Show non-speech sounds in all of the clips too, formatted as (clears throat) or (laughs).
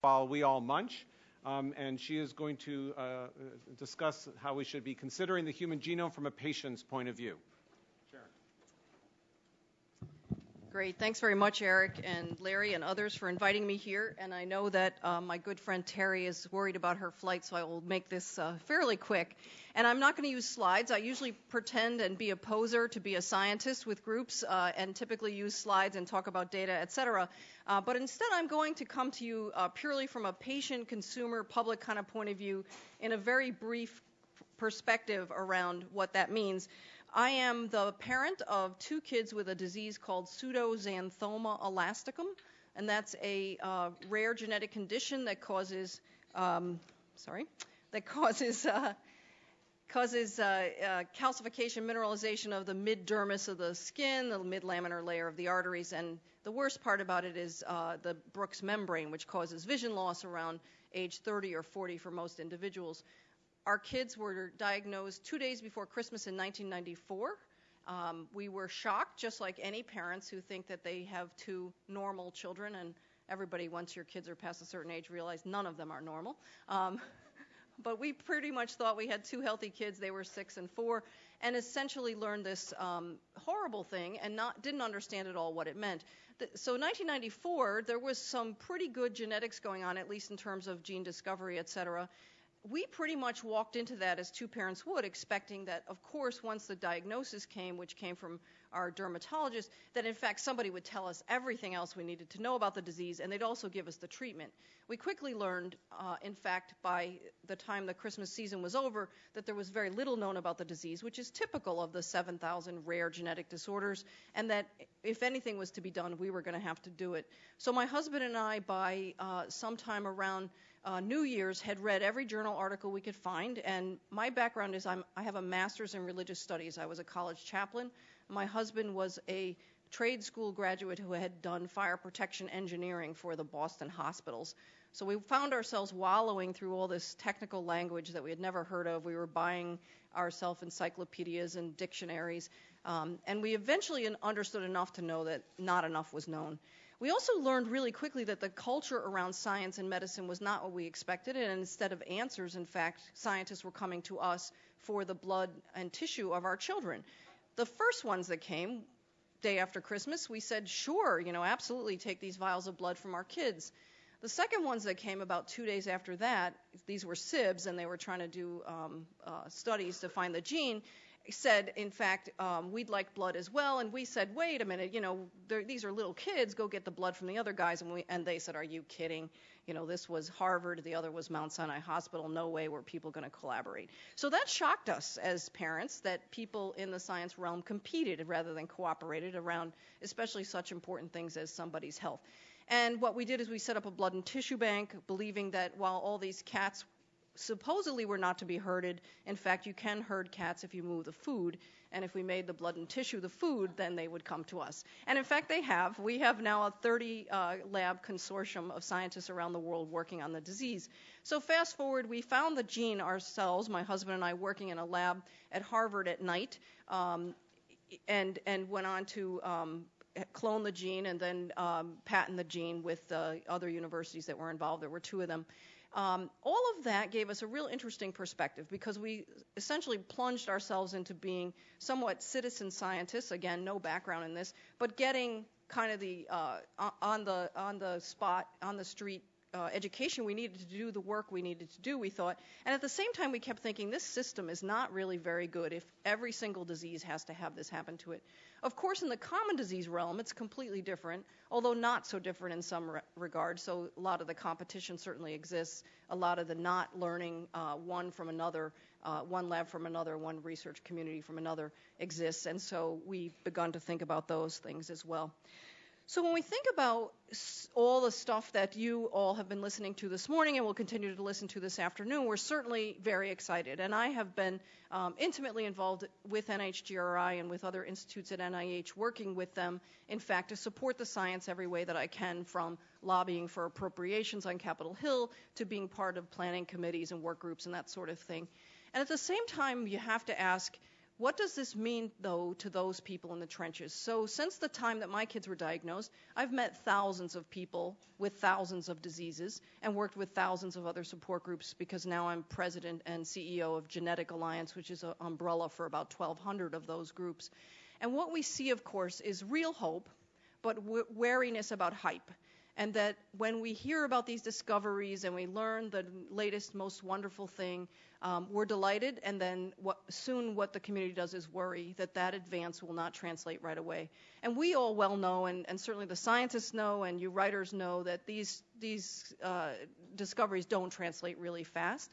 while we all munch. Um, and she is going to uh, discuss how we should be considering the human genome from a patient's point of view. Great. Thanks very much, Eric and Larry and others for inviting me here. And I know that uh, my good friend Terry is worried about her flight, so I will make this uh, fairly quick. And I'm not going to use slides. I usually pretend and be a poser to be a scientist with groups uh, and typically use slides and talk about data, et cetera. Uh, but instead, I'm going to come to you uh, purely from a patient, consumer, public kind of point of view in a very brief perspective around what that means. I am the parent of two kids with a disease called pseudoxanthoma elasticum, and that's a uh, rare genetic condition that causes, um, sorry, that causes uh, causes uh, uh, calcification, mineralization of the mid dermis of the skin, the mid laminar layer of the arteries, and the worst part about it is uh, the Bruch's membrane, which causes vision loss around age 30 or 40 for most individuals our kids were diagnosed two days before Christmas in 1994. Um, we were shocked, just like any parents who think that they have two normal children, and everybody, once your kids are past a certain age, realize none of them are normal. Um, (laughs) but we pretty much thought we had two healthy kids. They were six and four, and essentially learned this um, horrible thing and not didn't understand at all what it meant. The, so 1994, there was some pretty good genetics going on, at least in terms of gene discovery, et cetera we pretty much walked into that as two parents would, expecting that, of course, once the diagnosis came, which came from our dermatologist, that in fact somebody would tell us everything else we needed to know about the disease, and they'd also give us the treatment. We quickly learned, uh, in fact, by the time the Christmas season was over, that there was very little known about the disease, which is typical of the 7,000 rare genetic disorders, and that if anything was to be done, we were going to have to do it. So my husband and I, by uh, sometime around uh, New Year's had read every journal article we could find. And my background is I'm, I have a master's in religious studies. I was a college chaplain. My husband was a trade school graduate who had done fire protection engineering for the Boston hospitals. So we found ourselves wallowing through all this technical language that we had never heard of. We were buying ourselves encyclopedias and dictionaries. Um, and we eventually understood enough to know that not enough was known. We also learned really quickly that the culture around science and medicine was not what we expected, and instead of answers, in fact, scientists were coming to us for the blood and tissue of our children. The first ones that came, day after Christmas, we said, sure, you know, absolutely take these vials of blood from our kids. The second ones that came about two days after that, these were SIBs, and they were trying to do um, uh, studies to find the gene said, in fact, um, we'd like blood as well. And we said, wait a minute, you know, these are little kids. Go get the blood from the other guys. And, we, and they said, are you kidding? You know, this was Harvard, the other was Mount Sinai Hospital. No way were people going to collaborate. So that shocked us as parents that people in the science realm competed rather than cooperated around, especially such important things as somebody's health. And what we did is we set up a blood and tissue bank, believing that while all these cats supposedly we were not to be herded. In fact, you can herd cats if you move the food. And if we made the blood and tissue the food, then they would come to us. And in fact, they have. We have now a 30 uh, lab consortium of scientists around the world working on the disease. So, fast forward, we found the gene ourselves, my husband and I, working in a lab at Harvard at night, um, and, and went on to um, clone the gene and then um, patent the gene with uh, other universities that were involved. There were two of them. Um, all of that gave us a real interesting perspective because we essentially plunged ourselves into being somewhat citizen scientists. Again, no background in this, but getting kind of the uh, on the on the spot on the street education we needed to do the work we needed to do, we thought. And at the same time, we kept thinking this system is not really very good if every single disease has to have this happen to it. Of course, in the common disease realm, it's completely different, although not so different in some re- regards. So a lot of the competition certainly exists. A lot of the not learning uh, one from another, uh, one lab from another, one research community from another exists. And so we've begun to think about those things as well. So when we think about all the stuff that you all have been listening to this morning and will continue to listen to this afternoon, we're certainly very excited. And I have been um, intimately involved with NHGRI and with other institutes at NIH, working with them, in fact, to support the science every way that I can, from lobbying for appropriations on Capitol Hill to being part of planning committees and work groups and that sort of thing. And at the same time, you have to ask, What does this mean, though, to those people in the trenches? So, since the time that my kids were diagnosed, I've met thousands of people with thousands of diseases and worked with thousands of other support groups because now I'm president and CEO of Genetic Alliance, which is an umbrella for about 1,200 of those groups. And what we see, of course, is real hope, but wariness about hype and that when we hear about these discoveries and we learn the latest, most wonderful thing, um, we're delighted, and then what, soon what the community does is worry that that advance will not translate right away. And we all well know, and, and certainly the scientists know, and you writers know, that these, these uh, discoveries don't translate really fast.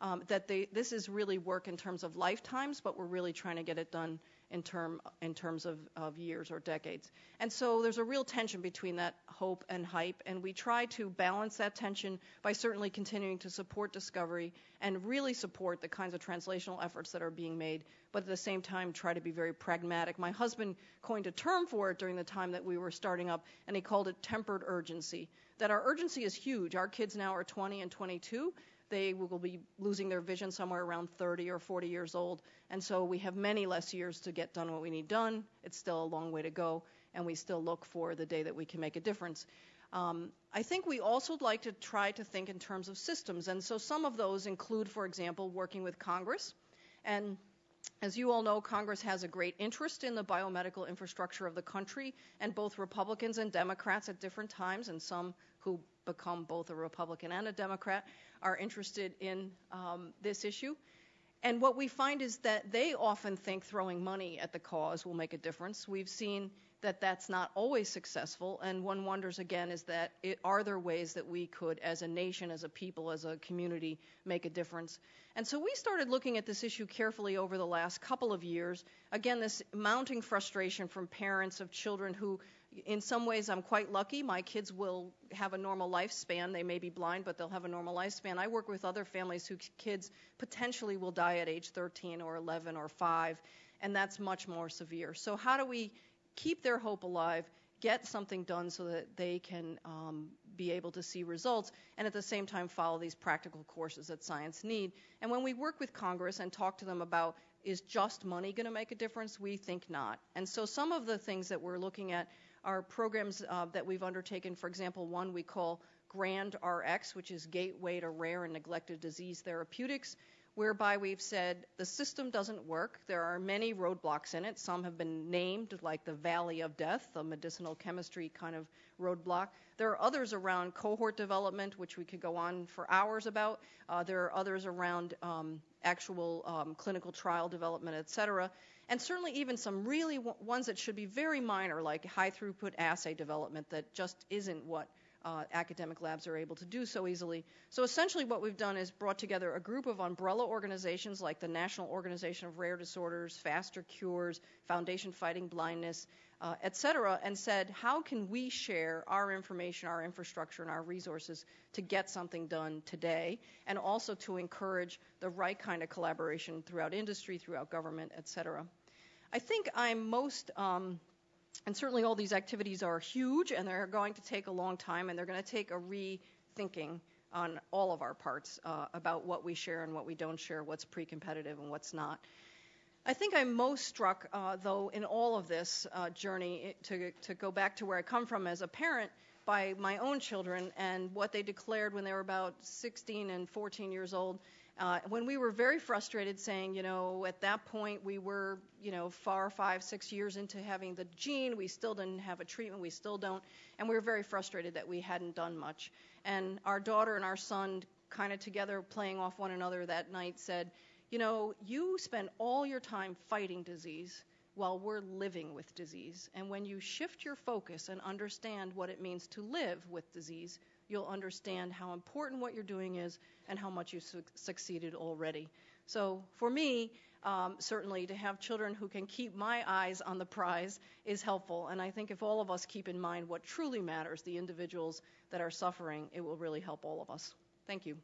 Um, that they, this is really work in terms of lifetimes, but we're really trying to get it done in, term, in terms of, of years or decades. And so there's a real tension between that hope and hype, and we try to balance that tension by certainly continuing to support discovery and really support the kinds of translational efforts that are being made, but at the same time try to be very pragmatic. My husband coined a term for it during the time that we were starting up, and he called it tempered urgency. That our urgency is huge. Our kids now are 20 and 22, they will be losing their vision somewhere around 30 or 40 years old. And so we have many less years to get done what we need done. It's still a long way to go, and we still look for the day that we can make a difference. Um, I think we also like to try to think in terms of systems. And so some of those include, for example, working with Congress. And as you all know, Congress has a great interest in the biomedical infrastructure of the country, and both Republicans and Democrats at different times, and some who become both a Republican and a Democrat, are interested in um, this issue. And what we find is that they often think throwing money at the cause will make a difference. We've seen that that's not always successful, and one wonders again is that it, are there ways that we could, as a nation, as a people, as a community, make a difference? And so we started looking at this issue carefully over the last couple of years. Again, this mounting frustration from parents of children who in some ways, I'm quite lucky. My kids will have a normal lifespan. They may be blind, but they'll have a normal lifespan. I work with other families whose kids potentially will die at age 13 or 11 or 5, and that's much more severe. So, how do we keep their hope alive, get something done so that they can um, be able to see results, and at the same time follow these practical courses that science need? And when we work with Congress and talk to them about is just money going to make a difference, we think not. And so, some of the things that we're looking at are programs uh, that we've undertaken. For example, one we call Grand RX, which is Gateway to Rare and Neglected Disease Therapeutics, whereby we've said the system doesn't work. There are many roadblocks in it. Some have been named, like the Valley of Death, the medicinal chemistry kind of roadblock. There are others around cohort development, which we could go on for hours about. Uh, there are others around um, actual um, clinical trial development, et cetera and certainly even some really ones that should be very minor, like high throughput assay development, that just isn't what uh, academic labs are able to do so easily. So essentially, what we've done is brought together a group of umbrella organizations like the National Organization of Rare Disorders, Faster Cures, Foundation Fighting Blindness, uh, et cetera, and said, how can we share our information, our infrastructure, and our resources to get something done today, and also to encourage the right kind of collaboration throughout industry, throughout government, et cetera. I think I'm most, um, and certainly all these activities are huge and they're going to take a long time and they're going to take a rethinking on all of our parts uh, about what we share and what we don't share, what's pre competitive and what's not. I think I'm most struck, uh, though, in all of this uh, journey to, to go back to where I come from as a parent by my own children and what they declared when they were about 16 and 14 years old uh, when we were very frustrated, saying, you know, at that point we were, you know, far five, six years into having the gene, we still didn't have a treatment, we still don't, and we were very frustrated that we hadn't done much. And our daughter and our son, kind of together playing off one another that night, said, you know, you spend all your time fighting disease while we're living with disease. And when you shift your focus and understand what it means to live with disease, you'll understand how important what you're doing is and how much you've su- succeeded already. So for me, um, certainly to have children who can keep my eyes on the prize is helpful. And I think if all of us keep in mind what truly matters, the individuals that are suffering, it will really help all of us. Thank you.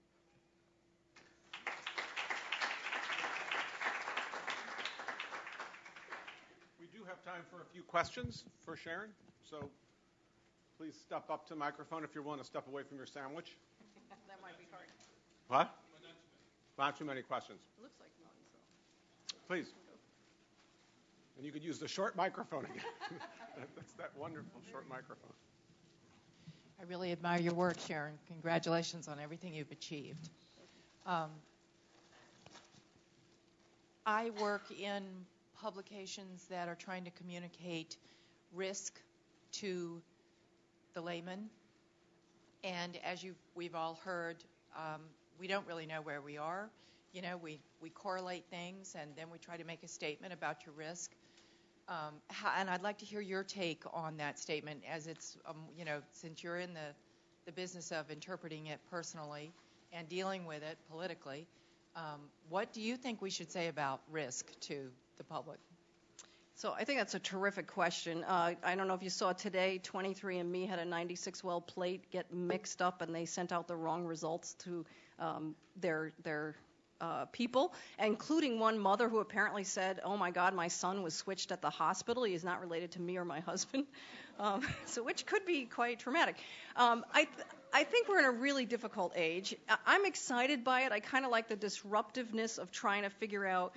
We do have time for a few questions for Sharon. So Please step up to the microphone if you're willing to step away from your sandwich. (laughs) that might be hard. What? Not too many questions. It looks like none, so. Please. And you could use the short microphone again. (laughs) That's that wonderful short microphone. I really admire your work, Sharon. Congratulations on everything you've achieved. Um, I work in publications that are trying to communicate risk to the layman. And as you we've all heard, um, we don't really know where we are. You know, we, we correlate things and then we try to make a statement about your risk. Um, how, and I'd like to hear your take on that statement, as it's, um, you know, since you're in the, the business of interpreting it personally and dealing with it politically. Um, what do you think we should say about risk to the public? So I think that's a terrific question. Uh, I don't know if you saw today, 23andMe had a 96 well plate get mixed up, and they sent out the wrong results to um, their their uh, people, including one mother who apparently said, "Oh my God, my son was switched at the hospital. He is not related to me or my husband," (laughs) um, so which could be quite traumatic. Um, I. Th- I think we're in a really difficult age. I'm excited by it. I kind of like the disruptiveness of trying to figure out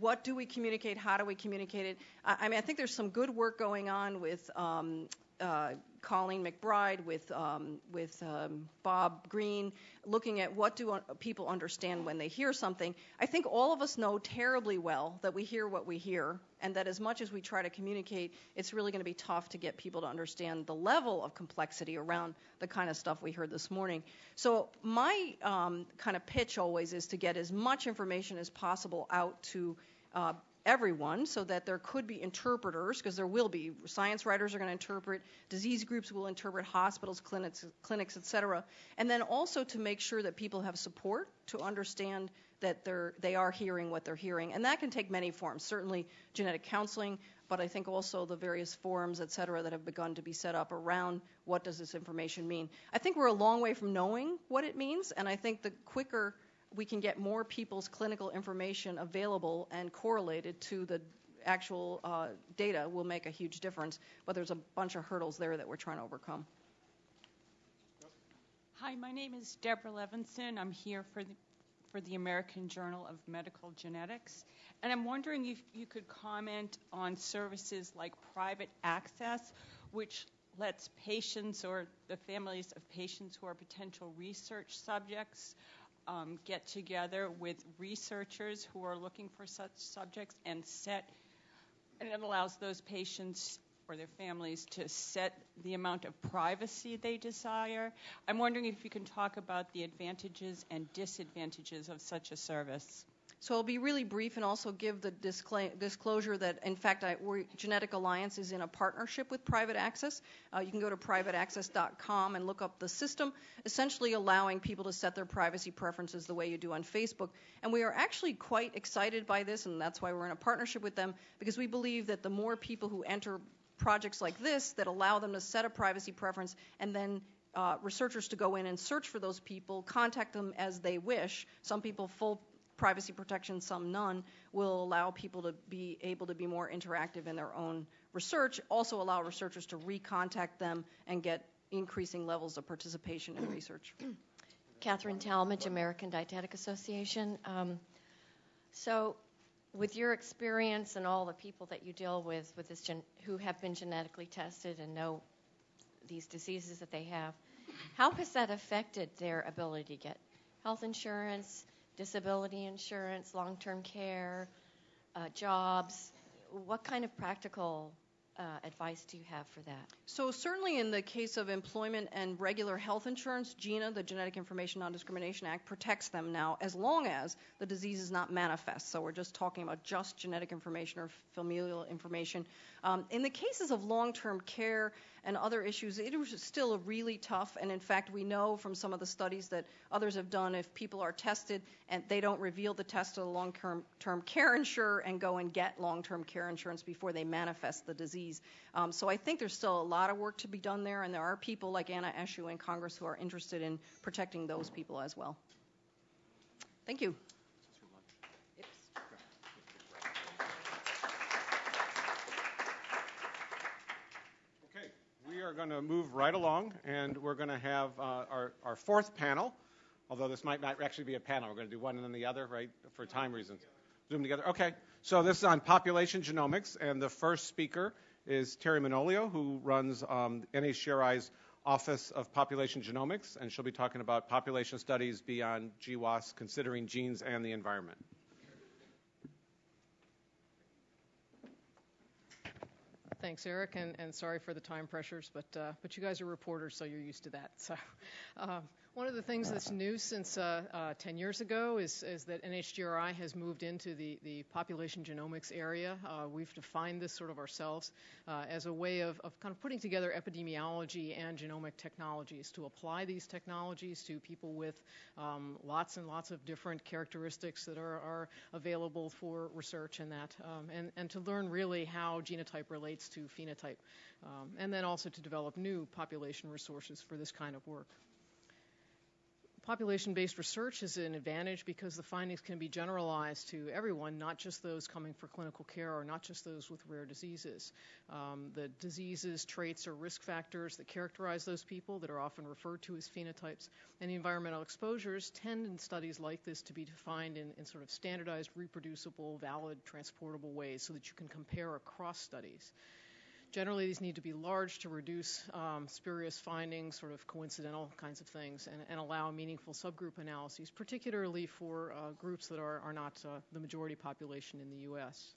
what do we communicate, how do we communicate it. I, mean, I think there's some good work going on with um, uh, Colleen McBride, with um, with um, Bob Green, looking at what do people understand when they hear something. I think all of us know terribly well that we hear what we hear, and that as much as we try to communicate, it's really going to be tough to get people to understand the level of complexity around the kind of stuff we heard this morning. So my um, kind of pitch always is to get as much information as possible out to uh, everyone so that there could be interpreters, because there will be. Science writers are going to interpret, disease groups will interpret, hospitals, clinics, clinics, et cetera. And then also to make sure that people have support to understand that they're, they are hearing what they're hearing. And that can take many forms, certainly genetic counseling, but I think also the various forums, et cetera, that have begun to be set up around what does this information mean. I think we're a long way from knowing what it means, and I think the quicker we can get more people's clinical information available and correlated to the actual uh, data will make a huge difference. But there's a bunch of hurdles there that we're trying to overcome. Hi, my name is Deborah Levinson. I'm here for the for the American Journal of Medical Genetics. And I'm wondering if you could comment on services like private access, which lets patients or the families of patients who are potential research subjects Um, get together with researchers who are looking for such subjects and set, and it allows those patients or their families to set the amount of privacy they desire. I'm wondering if you can talk about the advantages and disadvantages of such a service. So I'll be really brief and also give the disclosure that, in fact, I, Genetic Alliance is in a partnership with Private Access. Uh, you can go to privateaccess.com and look up the system, essentially allowing people to set their privacy preferences the way you do on Facebook. And we are actually quite excited by this, and that's why we're in a partnership with them, because we believe that the more people who enter projects like this that allow them to set a privacy preference and then uh, researchers to go in and search for those people, contact them as they wish. Some people full privacy protection, some none, will allow people to be able to be more interactive in their own research, also allow researchers to recontact them and get increasing levels of participation in research. Catherine Talmadge, American Dietetic Association. Um, so, with your experience and all the people that you deal with, with this gen- who have been genetically tested and know these diseases that they have, how has that affected their ability to get health insurance, disability insurance, long term care, uh, jobs. What kind of practical uh, advice do you have for that? So, certainly in the case of employment and regular health insurance, GINA, the Genetic Information Non Discrimination Act, protects them now as long as the disease is not manifest. So, we're just talking about just genetic information or familial information. Um, in the cases of long term care, and other issues, it was still really tough. And in fact, we know from some of the studies that others have done if people are tested and they don't reveal the test to the long term care insurer and go and get long term care insurance before they manifest the disease. Um, so I think there's still a lot of work to be done there, and there are people like Anna Eshoo in Congress who are interested in protecting those people as well. Thank you. Are going to move right along, and we're going to have uh, our, our fourth panel, although this might not actually be a panel. We're going to do one and then the other, right, for time reasons. Zoom together? Okay. So this is on population genomics, and the first speaker is Terry Manolio, who runs um, NHGRI's Office of Population Genomics, and she'll be talking about population studies beyond GWAS, considering genes and the environment. Thanks, Eric, and, and sorry for the time pressures, but uh, but you guys are reporters, so you're used to that. So, (laughs) um, one of the things that's new since uh, uh, 10 years ago is, is that NHGRI has moved into the, the population genomics area. Uh, we've defined this sort of ourselves uh, as a way of, of kind of putting together epidemiology and genomic technologies to apply these technologies to people with um, lots and lots of different characteristics that are, are available for research and that, um, and, and to learn really how genotype relates to phenotype, um, and then also to develop new population resources for this kind of work. Population-based research is an advantage because the findings can be generalized to everyone, not just those coming for clinical care or not just those with rare diseases. Um, the diseases, traits, or risk factors that characterize those people that are often referred to as phenotypes, and the environmental exposures tend in studies like this to be defined in, in sort of standardized, reproducible, valid, transportable ways so that you can compare across studies. Generally, these need to be large to reduce um, spurious findings, sort of coincidental kinds of things, and, and allow meaningful subgroup analyses, particularly for uh, groups that are, are not uh, the majority population in the U.S.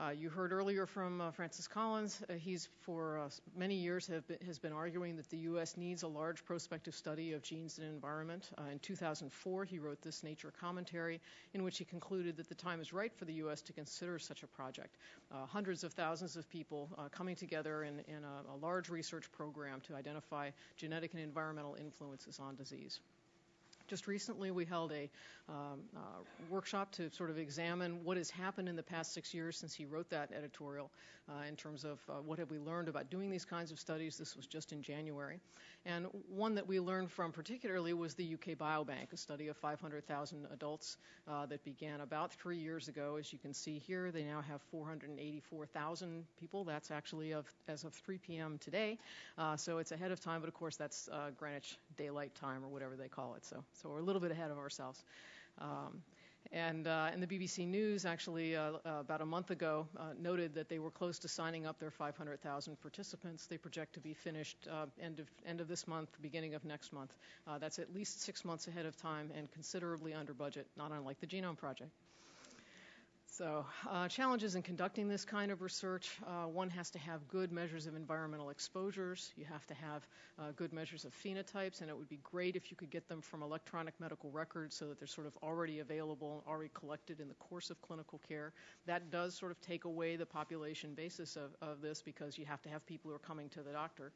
Uh, you heard earlier from uh, Francis Collins. Uh, he's for many years has been arguing that the U.S. needs a large prospective study of genes and environment. In 2004, he wrote this Nature commentary in which he concluded that the time is right for the U.S. to consider such a project. Hundreds of thousands of people coming together in, in a, a large research program to identify genetic and environmental influences on disease. Just recently, we held a um, uh, workshop to sort of examine what has happened in the past six years since he wrote that editorial uh, in terms of uh, what have we learned about doing these kinds of studies. This was just in January. And one that we learned from particularly was the UK Biobank, a study of 500,000 adults uh, that began about three years ago. As you can see here, they now have 484,000 people. That's actually of, as of 3 p.m. today. Uh, so it's ahead of time, but of course that's uh, Greenwich Daylight Time or whatever they call it. So so we're a little bit ahead of ourselves. Um, and, uh, and, the BBC News actually, uh, uh, about a month ago, uh, noted that they were close to signing up their 500,000 participants. They project to be finished uh, end of end of this month, beginning of next month. Uh, that's at least six months ahead of time and considerably under budget, not unlike the Genome Project. So, uh, challenges in conducting this kind of research uh, one has to have good measures of environmental exposures, you have to have uh, good measures of phenotypes, and it would be great if you could get them from electronic medical records so that they're sort of already available, and already collected in the course of clinical care. That does sort of take away the population basis of, of this because you have to have people who are coming to the doctor.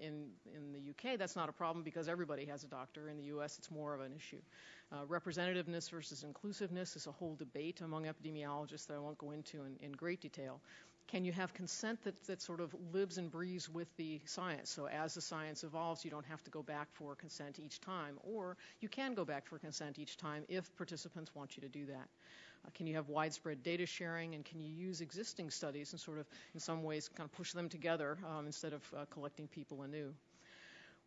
In, in the UK, that's not a problem because everybody has a doctor. In the US, it's more of an issue. Uh, representativeness versus inclusiveness is a whole debate among epidemiologists that I won't go into in, in great detail. Can you have consent that, that sort of lives and breathes with the science? So as the science evolves, you don't have to go back for consent each time, or you can go back for consent each time if participants want you to do that. Uh, can you have widespread data sharing, and can you use existing studies and sort of, in some ways, kind of push them together um, instead of uh, collecting people anew?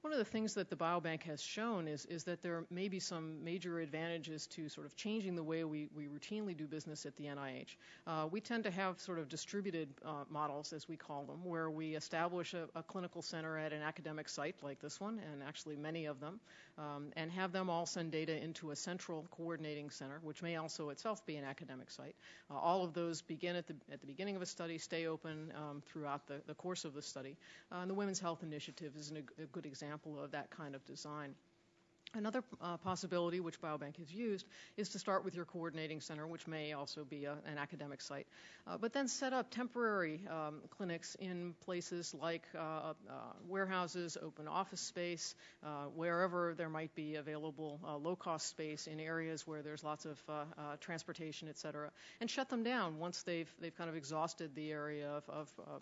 One of the things that the biobank has shown is, is that there may be some major advantages to sort of changing the way we, we routinely do business at the NIH. Uh, we tend to have sort of distributed uh, models, as we call them, where we establish a, a, clinical center at an academic site like this one, and actually many of them, um, and have them all send data into a central coordinating center, which may also itself be an academic site. Uh, all of those begin at the, at the beginning of a study, stay open um, throughout the, the course of the study. Uh, and the Women's Health Initiative is an, a good example example of that kind of design. Another uh, possibility, which Biobank has used, is to start with your coordinating center, which may also be a, an academic site, uh, but then set up temporary um, clinics in places like uh, uh warehouses, open office space, uh, wherever there might be available uh, low-cost space in areas where there's lots of transportation, et cetera, and shut them down once they've they've kind of exhausted the area of, of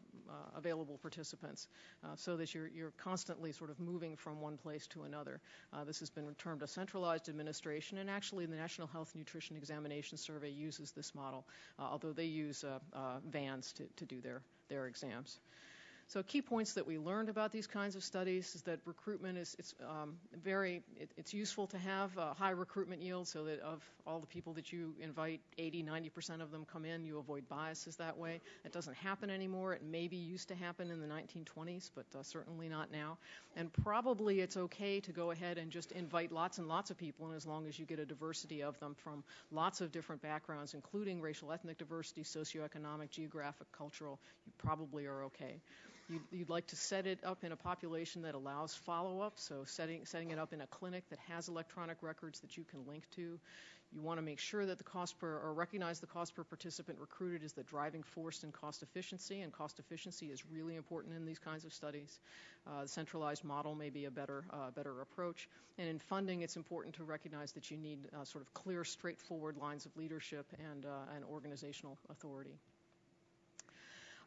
available participants, so that you're you're constantly sort of moving from one place to another. this has been been termed a centralized administration, and actually the National Health Nutrition Examination Survey uses this model, uh, although they use uh, uh, vans to, to do their, their exams. So key points that we learned about these kinds of studies is that recruitment is it's um, very it, it's useful to have a high recruitment yield so that of all the people that you invite 80 90% of them come in you avoid biases that way. It doesn't happen anymore. It maybe used to happen in the 1920s but uh, certainly not now. And probably it's okay to go ahead and just invite lots and lots of people and as long as you get a diversity of them from lots of different backgrounds including racial ethnic diversity socioeconomic geographic cultural. You probably are okay You'd, you'd, like to set it up in a population that allows follow up, so setting, setting it up in a clinic that has electronic records that you can link to. You want to make sure that the cost per, or recognize the cost per participant recruited is the driving force in cost efficiency, and cost efficiency is really important in these kinds of studies. Uh, the centralized model may be a better, uh, better approach. And in funding, it's important to recognize that you need uh, sort of clear, straightforward lines of leadership and, uh, and organizational authority.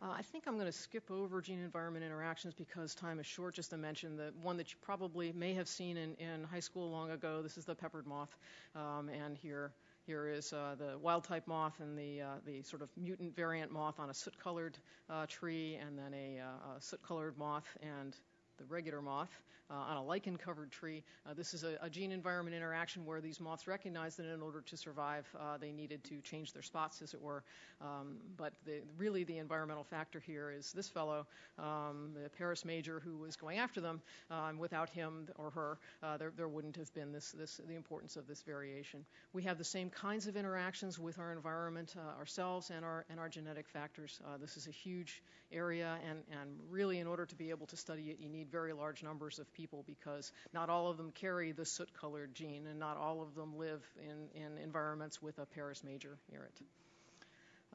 Uh, I think I'm going to skip over gene environment interactions because time is short. Just to mention the one that you probably may have seen in, in high school long ago. This is the peppered moth, um, and here here is uh, the wild type moth and the uh, the sort of mutant variant moth on a soot colored uh, tree, and then a, uh, a soot colored moth and the regular moth uh, on a lichen covered tree. Uh, this is a, a, gene environment interaction where these moths recognized that in order to survive, uh, they needed to change their spots, as it were. Um, but the, really, the environmental factor here is this fellow, um, the Parus major, who was going after them. Um, without him or her, uh, there, there, wouldn't have been this, this, the importance of this variation. We have the same kinds of interactions with our environment uh, ourselves and our, and our genetic factors. Uh, this is a huge area, and, and really, in order to be able to study it, you need very large numbers of people because not all of them carry the soot colored gene, and not all of them live in, in environments with a Parus major near it.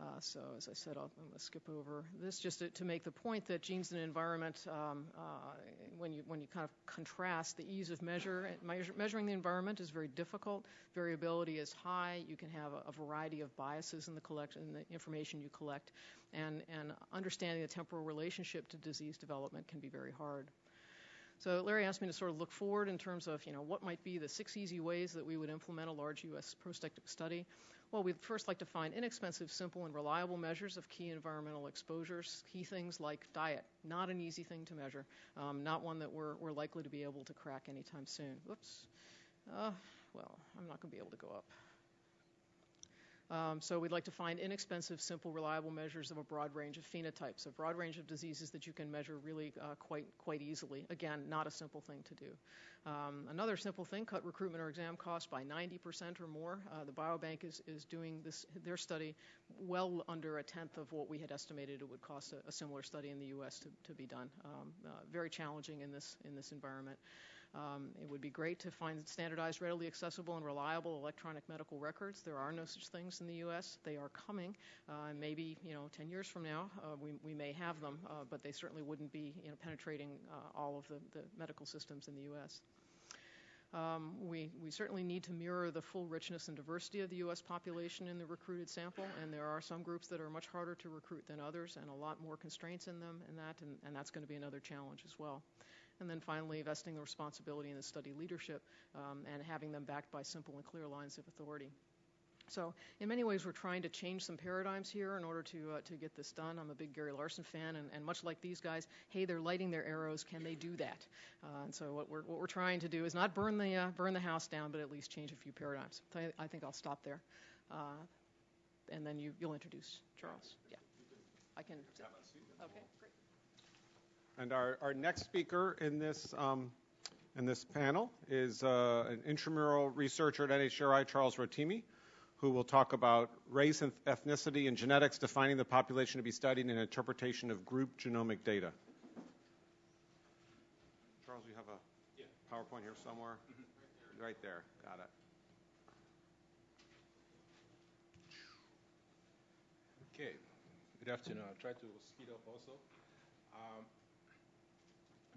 Uh, so, as I said, i am going to skip over this just to, to, make the point that genes and environment, um, uh, when you when you kind of contrast the ease of measure, measure, measuring the environment is very difficult. Variability is high. You can have a, a variety of biases in the collect in the information you collect, and and understanding the temporal relationship to disease development can be very hard. So Larry asked me to sort of look forward in terms of, you know, what might be the six easy ways that we would implement a large U.S. prospective study. Well, we'd first like to find inexpensive, simple, and reliable measures of key environmental exposures, key things like diet. Not an easy thing to measure, um, not one that we're, we're likely to be able to crack anytime soon. Whoops. Uh, well, I'm not going to be able to go up. Um, so we'd like to find inexpensive, simple, reliable measures of a broad range of phenotypes, a broad range of diseases that you can measure really uh, quite quite easily. Again, not a simple thing to do. Um, another simple thing: cut recruitment or exam costs by 90% or more. Uh, the biobank is is doing this their study well under a tenth of what we had estimated it would cost a, a similar study in the U.S. to, to be done. Um, uh, very challenging in this in this environment. Um, it would be great to find standardized, readily accessible, and reliable electronic medical records. There are no such things in the U.S. They are coming. Uh, maybe you know, 10 years from now, uh, we, we may have them, uh, but they certainly wouldn't be you know, penetrating uh, all of the, the medical systems in the U.S. Um, we, we, certainly need to mirror the full richness and diversity of the U.S. population in the recruited sample, and there are some groups that are much harder to recruit than others and a lot more constraints in them in that, and, and that's going to be another challenge as well. And then finally, vesting the responsibility in the study leadership um, and having them backed by simple and clear lines of authority. So in many ways, we're trying to change some paradigms here in order to uh, to get this done. I'm a big Gary Larson fan, and, and, much like these guys, hey, they're lighting their arrows. Can they do that? Uh, and so what we're what we're trying to do is not burn the uh, burn the house down, but at least change a few paradigms. So I, I think I'll stop there, uh, and then you you'll introduce Charles. Yeah, I can. Okay. And our, our next speaker in this, um, in this panel is uh, an intramural researcher at NHGRI, Charles Rotimi, who will talk about race and ethnicity and genetics, defining the population to be studied, and interpretation of group genomic data. Charles, you have a yeah. PowerPoint here somewhere? Mm-hmm. Right there. Got it. Okay. Good afternoon. I'll try to speed up also. Um,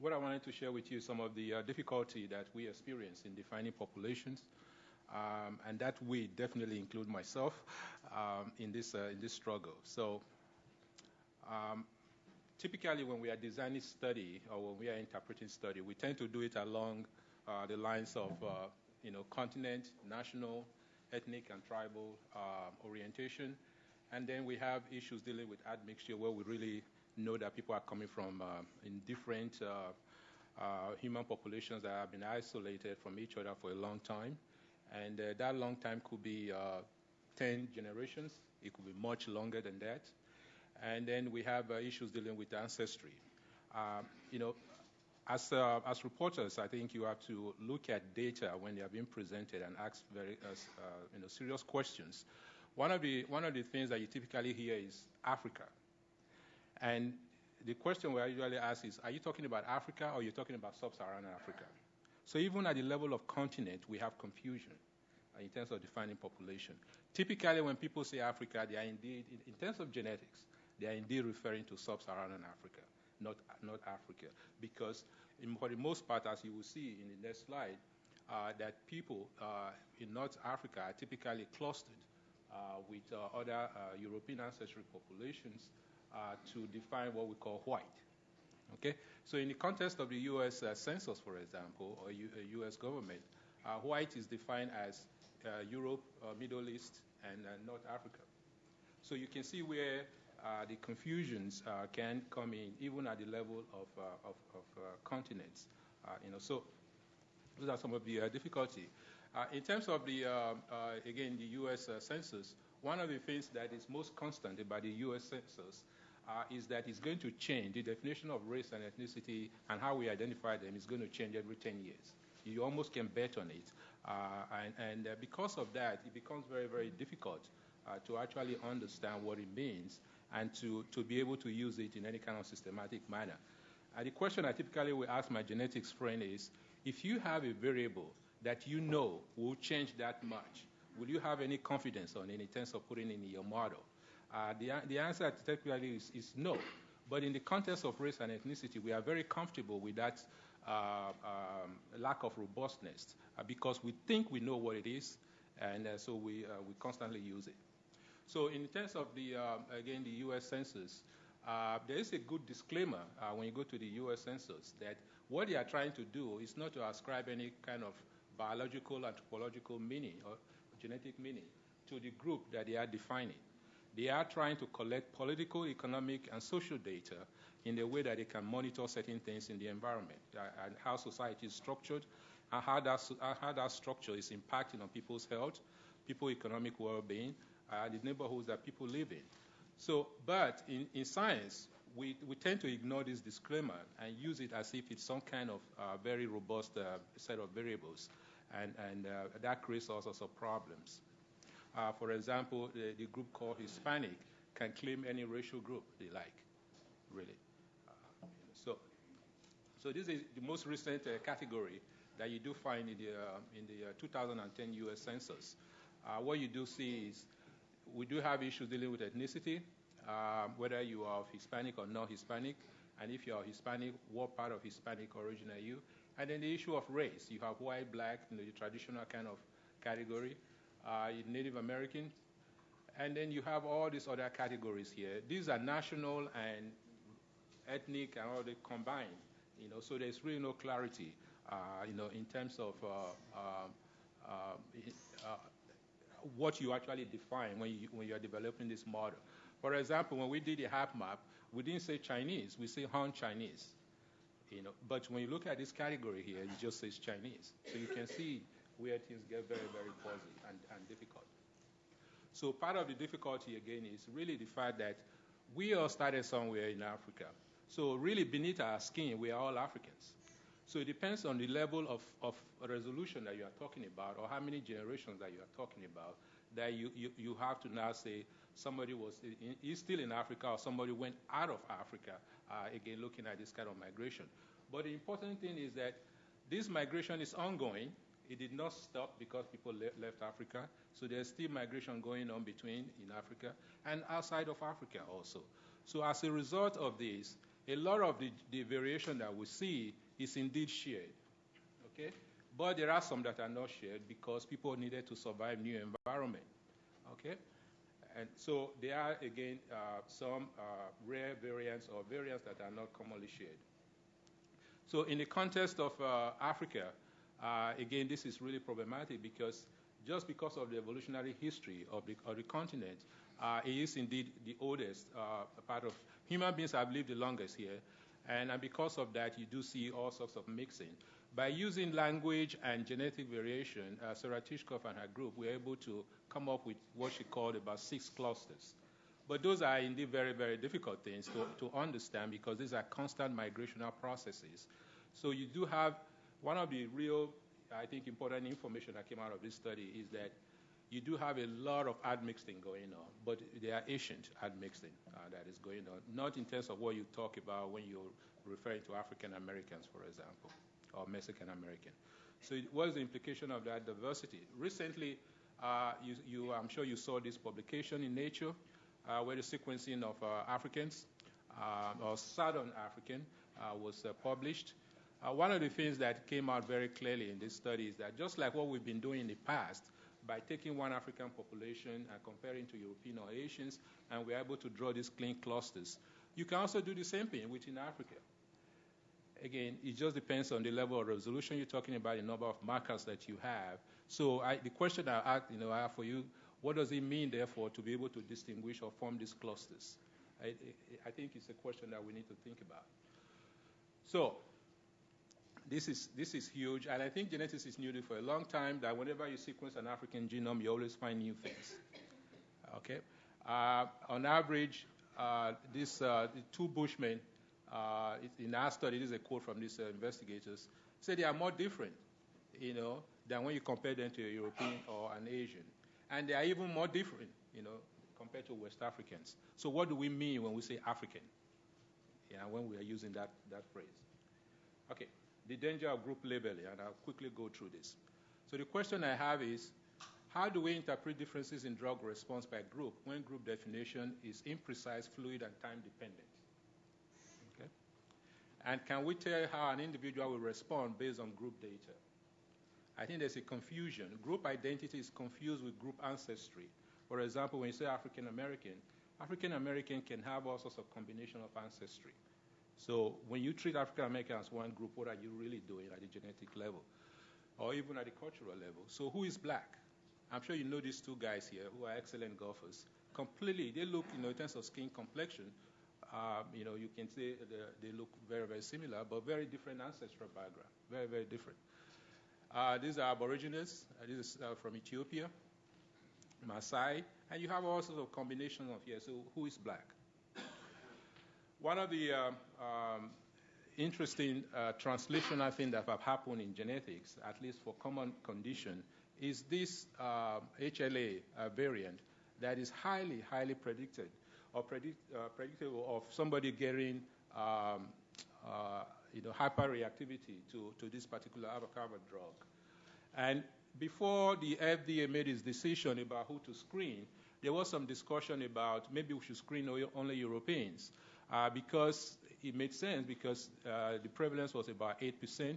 what I wanted to share with you is some of the uh, difficulty that we experience in defining populations, um, and that we definitely include myself um, in this uh, in this struggle. So, um, typically, when we are designing study or when we are interpreting study, we tend to do it along uh, the lines of uh, you know continent, national, ethnic, and tribal uh, orientation, and then we have issues dealing with admixture where we really know that people are coming from uh, in different uh, uh, human populations that have been isolated from each other for a long time. And uh, that long time could be 10 generations, it could be much longer than that. And then we have issues dealing with ancestry. you know, as, uh, as reporters, I think you have to look at data when they are being presented and ask very uh, you know, serious questions. One of, the, one of the things that you typically hear is Africa. And the question we usually ask is, are you talking about Africa or are you talking about sub-Saharan Africa? So even at the level of continent, we have confusion uh, in terms of defining population. Typically, when people say Africa, they are indeed, in terms of genetics, they are indeed referring to sub-Saharan Africa not, not Africa. Because in, for the most part, as you will see in the next slide, uh, that people uh, in North Africa are typically clustered uh, with uh, other uh, European ancestry populations uh, to define what we call white. Okay, so in the context of the U.S. Census, for example, or U- U.S. government, white is defined as Europe, Middle East, and North Africa. So you can see where uh, the confusions uh, can come in even at the level of, uh, of, of uh, continents. Uh, you know, so those are some of the difficulty. in terms of the, again, the U.S. census, one of the things that is most constant about the U.S. census Uh, is that it's going to change. The definition of race and ethnicity and how we identify them is going to change every 10 years. You almost can bet on it. Uh, and, and uh, because of that, it becomes very, very difficult uh, to actually understand what it means and to, to be able to use it in any kind of systematic manner. And the question I typically will ask my genetics friend is, if you have a variable that you know will change that much, will you have any confidence on it in terms of putting in your model? Uh, the, the answer typically is, is, no. But in the context of race and ethnicity, we are very comfortable with that uh, um, lack of robustness uh, because we think we know what it is, and uh, so we, uh, we constantly use it. So in terms of the, uh, again, the U.S. Census, uh, there is a good disclaimer uh, when you go to the U.S. Census that what they are trying to do is not to ascribe any kind of biological, anthropological meaning or genetic meaning to the group that they are defining. They are trying to collect political, economic, and social data in a way that they can monitor certain things in the environment uh, and how society is structured and how that, how that structure is impacting on people's health, people's economic well-being, uh, the neighborhoods that people live in. So, but in, in science, we, we tend to ignore this disclaimer and use it as if it's some kind of uh, very robust uh, set of variables, and, and uh, that creates all sorts of problems. Uh, for example, the, the, group called Hispanic can claim any racial group they like, really. Uh, so, so this is the most recent category that you do find in the, in the 2010 U.S. Census. what you do see is we do have issues dealing with ethnicity, um, whether you are Hispanic or not Hispanic, and if you are Hispanic, what part of Hispanic origin are you? And then the issue of race. You have white, black, you know, the traditional kind of category, uh, Native American, and then you have all these other categories here. These are national and ethnic and all they combined, you know, so there's really no clarity, uh, you know, in terms of uh, um, uh, what you actually define when you, when you are developing this model. For example, when we did the HapMap, we didn't say Chinese, we say Han Chinese. You know, but when you look at this category here, it just says Chinese. So you can see where things get very, very fuzzy and, and difficult. So part of the difficulty again is really the fact that we all started somewhere in Africa. So really beneath our skin, we are all Africans. So it depends on the level of, of resolution that you are talking about or how many generations that you are talking about that you, you, you have to now say somebody was in, is still in Africa or somebody went out of Africa, uh, again, looking at this kind of migration. But the important thing is that this migration is ongoing. It did not stop because people le- left Africa. So there's still migration going on between in Africa and outside of Africa also. So as a result of this, a lot of the, the variation that we see is indeed shared. Okay? But there are some that are not shared because people needed to survive new environment. Okay? And so there are, again, uh, some uh, rare variants or variants that are not commonly shared. So in the context of uh, Africa, uh, again, this is really problematic because just because of the evolutionary history of the, of the continent, uh, it is indeed the oldest uh, part of human beings have lived the longest here, and, and because of that, you do see all sorts of mixing. By using language and genetic variation, uh, Sarah Tishkoff and her group were able to come up with what she called about six clusters. But those are indeed very, very difficult things to, to understand because these are constant migrational processes. So you do have one of the real, I think, important information that came out of this study is that you do have a lot of admixing going on, but there are ancient admixing uh, that is going on, not in terms of what you talk about when you're referring to African Americans, for example, or Mexican American. So what is the implication of that diversity? Recently, uh, you, you, I'm sure you saw this publication in Nature uh, where the sequencing of uh, Africans uh, or Southern African was published. Uh, one of the things that came out very clearly in this study is that just like what we've been doing in the past, by taking one African population and comparing to European or Asians, and we're able to draw these clean clusters. You can also do the same thing within Africa. Again, it just depends on the level of resolution you're talking about, the number of markers that you have. So I, the question I, you know, I have for you what does it mean, therefore, to be able to distinguish or form these clusters? I, I think it's a question that we need to think about. So, this is, this is huge, and I think genetics is new for a long time that whenever you sequence an African genome, you always find new things. Okay? Uh, on average, uh, this uh, two Bushmen, uh, in our study, this is a quote from these uh, investigators, say they are more different, you know, than when you compare them to a European or an Asian and they are even more different, you know, compared to West Africans. So what do we mean when we say African? Yeah, when we are using that, that phrase. Okay, the danger of group labeling, and I'll quickly go through this. So the question I have is, how do we interpret differences in drug response by group when group definition is imprecise, fluid, and time dependent? Okay? And can we tell how an individual will respond based on group data? I think there's a confusion. Group identity is confused with group ancestry. For example, when you say African American, African American can have all sorts of combination of ancestry. So when you treat African Americans as one group, what are you really doing at the genetic level? Or even at the cultural level? So who is black? I'm sure you know these two guys here who are excellent golfers. Completely, they look, you know, in terms of skin complexion, um, you know, you can say they look very, very similar, but very different ancestral background. Very, very different. Uh, these are Aborigines. Uh, this is uh, from Ethiopia, Maasai, and you have all sorts of combinations of here. So who is black? One of the uh, um, interesting uh, translation I think that have happened in genetics, at least for common condition, is this HLA uh, variant that is highly, highly predicted or predict, predictable of somebody getting um, you know, hyperreactivity to, to this particular avocado drug. And before the FDA made its decision about who to screen, there was some discussion about maybe we should screen only Europeans uh, because it made sense because uh, the prevalence was about 8%,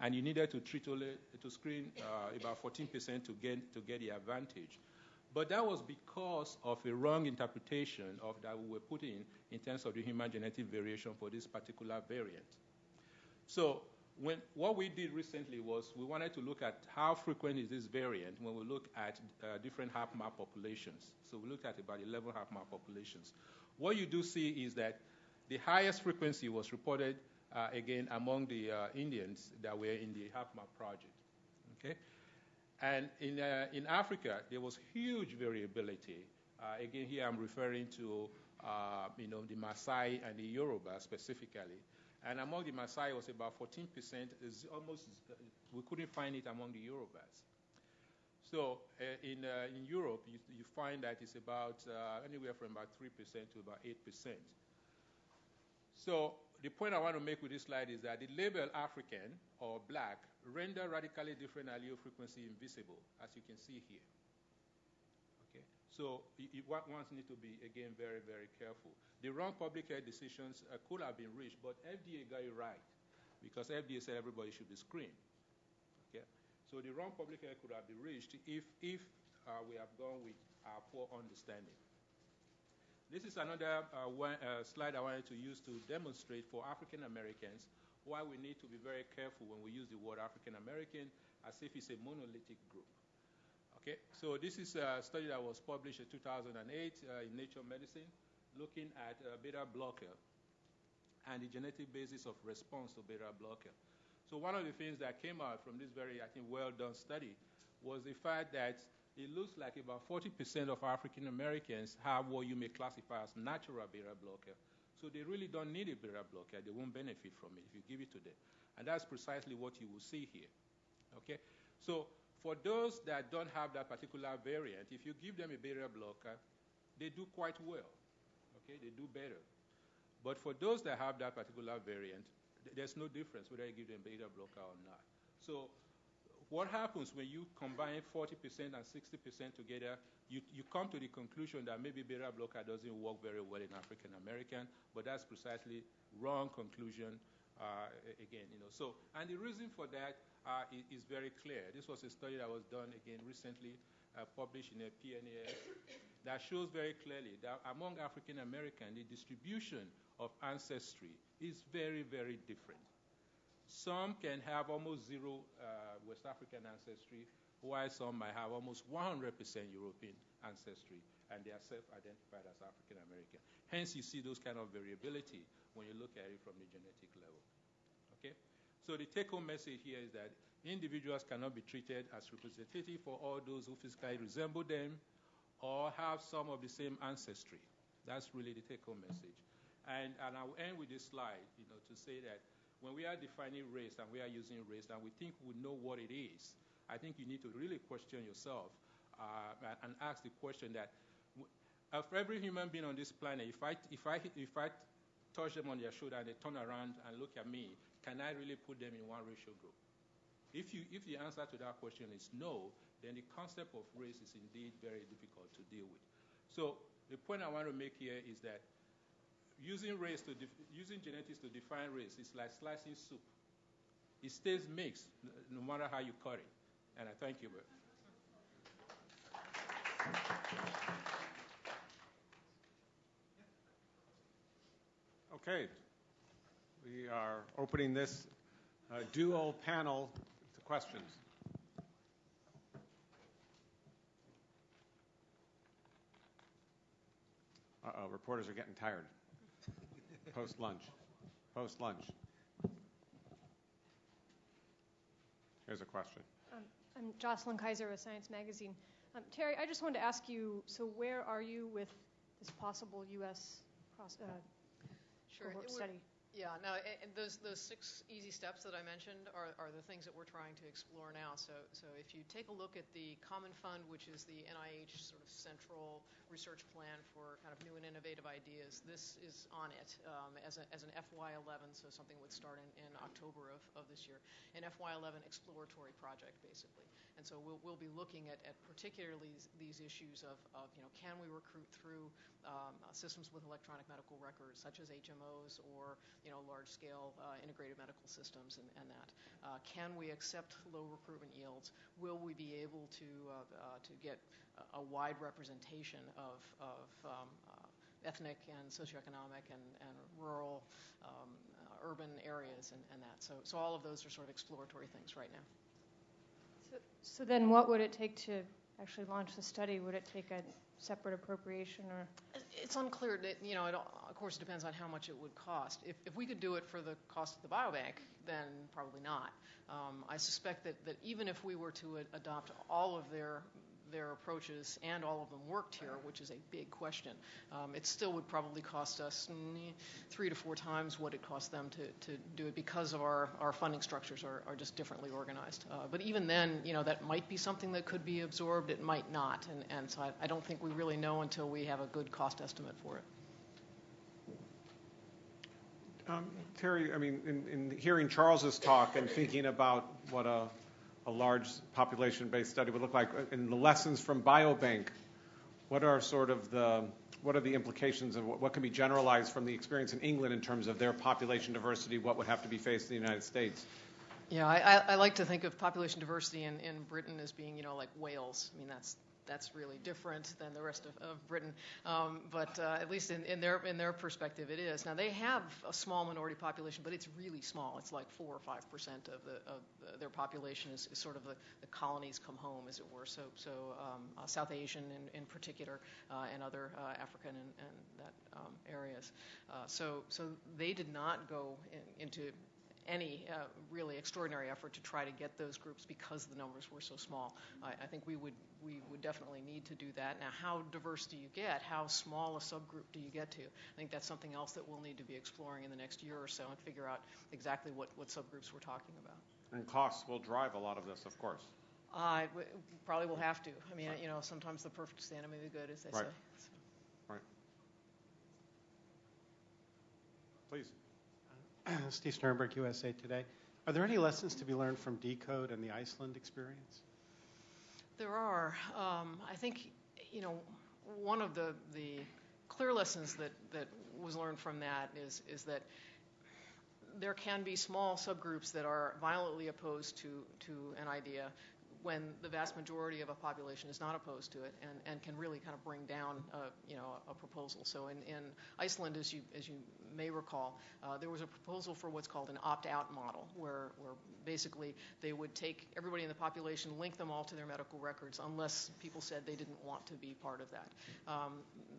and you needed to treat only, to screen uh, about 14% to get to get the advantage. But that was because of a wrong interpretation of that we were putting in terms of the human genetic variation for this particular variant. So when, what we did recently was we wanted to look at how frequent is this variant when we look at uh, different HapMap populations. So we looked at about 11 HapMap populations. What you do see is that the highest frequency was reported uh, again among the uh, Indians that were in the HapMap project. Okay, and in uh, in Africa there was huge variability. Uh, again, here I'm referring to uh, you know the Maasai and the Yoruba specifically. And among the Maasai, was about 14%. It's almost, we couldn't find it among the Yorubas. So uh, in, uh, in Europe, you, you, find that it's about uh, anywhere from about 3% to about 8%. So the point I want to make with this slide is that the label African or black render radically different allele frequency invisible, as you can see here. Okay, so one needs to be, again, very, very careful. The wrong public health decisions uh, could have been reached, but FDA got it right because FDA said everybody should be screened. So the wrong public health could have been reached if, if uh, we have gone with our poor understanding. This is another uh, one, uh, slide I wanted to use to demonstrate for African Americans why we need to be very careful when we use the word African American as if it's a monolithic group. Okay, so this is a study that was published in 2008 uh, in Nature Medicine, looking at uh, beta blocker and the genetic basis of response to beta blocker. So one of the things that came out from this very, I think, well-done study was the fact that it looks like about 40% of African Americans have what you may classify as natural beta blocker. So they really don't need a beta blocker. They won't benefit from it if you give it to them. And that's precisely what you will see here. Okay? So for those that don't have that particular variant, if you give them a beta blocker, they do quite well. Okay? They do better. But for those that have that particular variant, there's no difference whether you give them beta blocker or not. So what happens when you combine 40% and 60% together, you, you come to the conclusion that maybe beta blocker doesn't work very well in African American, but that's precisely wrong conclusion. Uh, again, you know, so and the reason for that uh, is, is, very clear. This was a study that was done again recently, uh, published in a PNAS, that shows very clearly that among African American, the distribution of ancestry is very, very different. Some can have almost zero uh, West African ancestry, while some might have almost 100% European ancestry, and they are self-identified as African American. Hence, you see those kind of variability when you look at it from the genetic level. Okay? So the take-home message here is that individuals cannot be treated as representative for all those who physically resemble them or have some of the same ancestry. That's really the take-home message. And, and I'll end with this slide, you know, to say that when we are defining race and we are using race and we think we know what it is, I think you need to really question yourself uh, and ask the question that of every human being on this planet, if I, if, I, if I touch them on their shoulder and they turn around and look at me, can I really put them in one racial group? If, you, if the answer to that question is no, then the concept of race is indeed very difficult to deal with. So the point I want to make here is that using race to using genetics to define race is like slicing soup. It stays mixed no matter how you cut it. And I thank you. Okay. We are opening this uh, dual panel to questions. Uh-oh, reporters are getting tired post lunch. Post lunch. Here's a question. Um, I'm Jocelyn Kaiser with Science Magazine. Um, Terry, I just wanted to ask you so, where are you with this possible U.S. Cross, uh, sure. cohort study? Yeah, no, and those those six easy steps that I mentioned are, are the things that we're trying to explore now. So so if you take a look at the Common Fund, which is the NIH sort of central research plan for kind of new and innovative ideas, this is on it um, as, a, as an FY11, so something would start in, in October of, of this year, an FY11 exploratory project basically. And so we'll, we'll be looking at, at particularly these issues of, of, you know, can we recruit through um, systems with electronic medical records, such as HMOs or, you know, large-scale uh, integrated medical systems and, and that. Uh, can we accept low recruitment yields? Will we be able to, uh, uh to get a, wide representation of, of um, uh, ethnic and socioeconomic and, and rural, um, urban areas and, and that? So, so all of those are sort of exploratory things right now. So, so then what would it take to actually launch the study? Would it take a separate appropriation or? It's unclear. You know, it, of course, it depends on how much it would cost. If, we could do it for the cost of the biobank, then probably not. Um, I suspect that even if we were to adopt all of their their approaches and all of them worked here, which is a big question. Um, it still would probably cost us three to four times what it cost them to, to do it because of our, our funding structures are, are just differently organized. Uh, but even then, you know, that might be something that could be absorbed, it might not. And, and so I, I don't think we really know until we have a good cost estimate for it. Um, Terry, I mean, in, in hearing Charles's talk and thinking about what a a large population-based study would look like. And the lessons from Biobank, what are sort of the what are the implications of what, what can be generalized from the experience in England in terms of their population diversity? What would have to be faced in the United States? Yeah, I, I like to think of population diversity in, in Britain as being, you know, like Wales. I mean, that's that's really different than the rest of, of Britain. Um, but uh, at least in, in, their in their perspective, it is. Now they have a small minority population, but it's really small. It's like four or five percent of, the, of the, their population is, is, sort of the, the colonies come home, as it were. So so um, uh, South Asian in, in particular, uh, and other uh, African and, and that um, areas. Uh, so so they did not go in, into any uh, really extraordinary effort to try to get those groups because the numbers were so small. I, think we would we would definitely need to do that. Now, how diverse do you get? How small a subgroup do you get to? I think that's something else that we'll need to be exploring in the next year or so and figure out exactly what, what subgroups we're talking about. And costs will drive a lot of this, of course. Uh, probably will have to. I mean, you know, sometimes the perfect is the enemy of the good, as they right. say. Right. Please. (clears throat) Steve Sternberg, USA Today. Are there any lessons to be learned from Decode and the Iceland experience? There are. Um, I think, you know, one of the, the clear lessons that, that was learned from that is, is that there can be small subgroups that are violently opposed to, to an idea when the vast majority of a population is not opposed to it and, and can really kind of bring down a, you know, a proposal. So in, in Iceland, as you, as you may recall, uh, there was a proposal for what's called an opt-out model, where, where basically they would take everybody in the population, link them all to their medical records, unless people said they didn't want to be part of that. Um,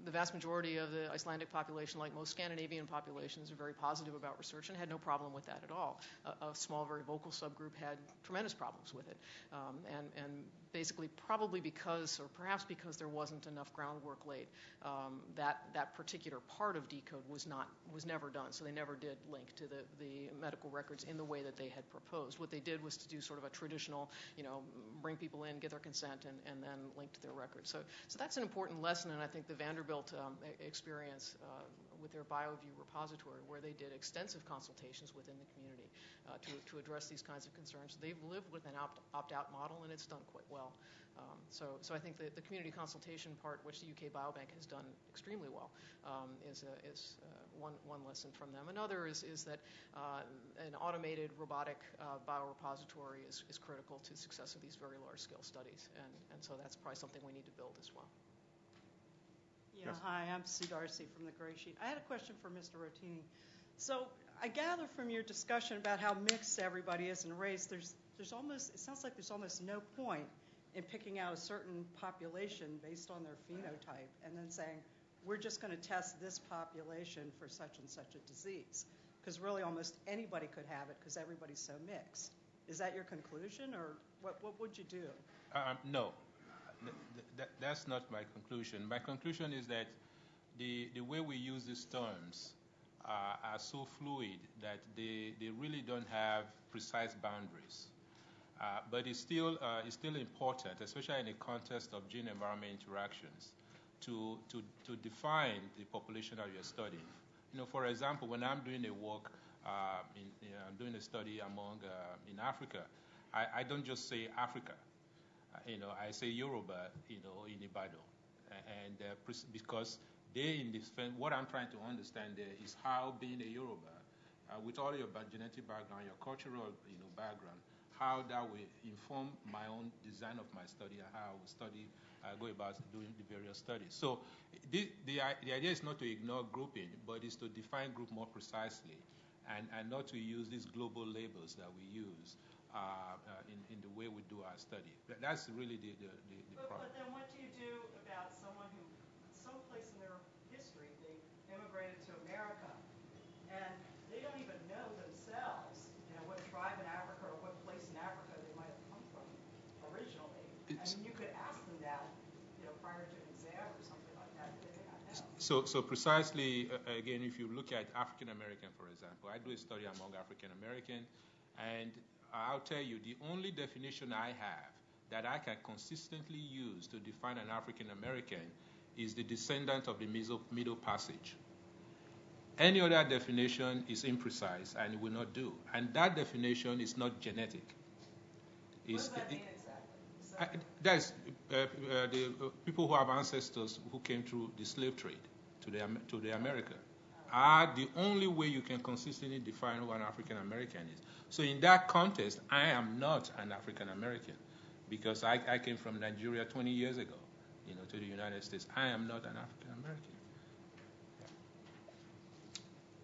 the vast majority of the Icelandic population, like most Scandinavian populations, are very positive about research and had no problem with that at all. A, a small, very vocal subgroup had tremendous problems with it. Um, and, and basically probably because, or perhaps because there wasn't enough groundwork laid, um, that that particular part of decode was not was never done. So they never did link to the the medical records in the way that they had proposed. What they did was to do sort of a traditional, you know, bring people in, get their consent, and, then link to their records. So so that's an important lesson, and I think the Vanderbilt um, experience. Uh, with their BioView repository, where they did extensive consultations within the community uh, to, to address these kinds of concerns. They've lived with an opt, opt-out model, and it's done quite well. Um, so, so I think the, the community consultation part, which the UK Biobank has done extremely well, um, is, a, is uh, one, one lesson from them. Another is, is that uh, an automated robotic uh, biorepository is, is critical to the success of these very large-scale studies, and, and so that's probably something we need to build as well. Yeah, hi, I'm Sue Darcy from the Gray Sheet. I had a question for Mr. Rotini. So I gather from your discussion about how mixed everybody is in race, there's there's almost it sounds like there's almost no point in picking out a certain population based on their phenotype and then saying we're just going to test this population for such and such a disease because really almost anybody could have it because everybody's so mixed. Is that your conclusion, or what, what would you do? Um, no, that's not my conclusion. My conclusion is that the, the way we use these terms uh, are so fluid that they, they really don't have precise boundaries. Uh, but it's still, uh, it's still important, especially in the context of gene environment interactions, to, to, to define the population that you're studying. You know, for example, when I'm doing a work, uh, I'm doing a study among in Africa, I, I don't just say Africa you know, I say Yoruba, you know, in Ibadan, and uh, because they in this, what I'm trying to understand there is how being a Yoruba, uh, with all your genetic background, your cultural, you know, background, how that will inform my own design of my study and how I will study, uh, go about doing the various studies. So the, the, the idea is not to ignore grouping, but is to define group more precisely and, and not to use these global labels that we use in, in the way we do our study. That's really the, the, the, the but, problem. But then what do you do about someone who, someplace in their history, they immigrated to America, and they don't even know themselves, you know, what tribe in Africa or what place in Africa they might have come from originally. I mean, you could ask them that, you know, prior to an exam or something like that. They may not know. So, so precisely, uh, again, if you look at African American, for example, I do a study among African American, and I'll tell you, the only definition I have that I can consistently use to define an African American is the descendant of the Middle Passage. Any other definition is imprecise and it will not do. And that definition is not genetic. What does that mean exactly? that's uh, uh, the uh, people who have ancestors who came through the slave trade to the, to the America are the only way you can consistently define who an African American is. So in that context, I am not an African American because I, I, came from Nigeria 20 years ago. you know, to the United States. I am not an African American.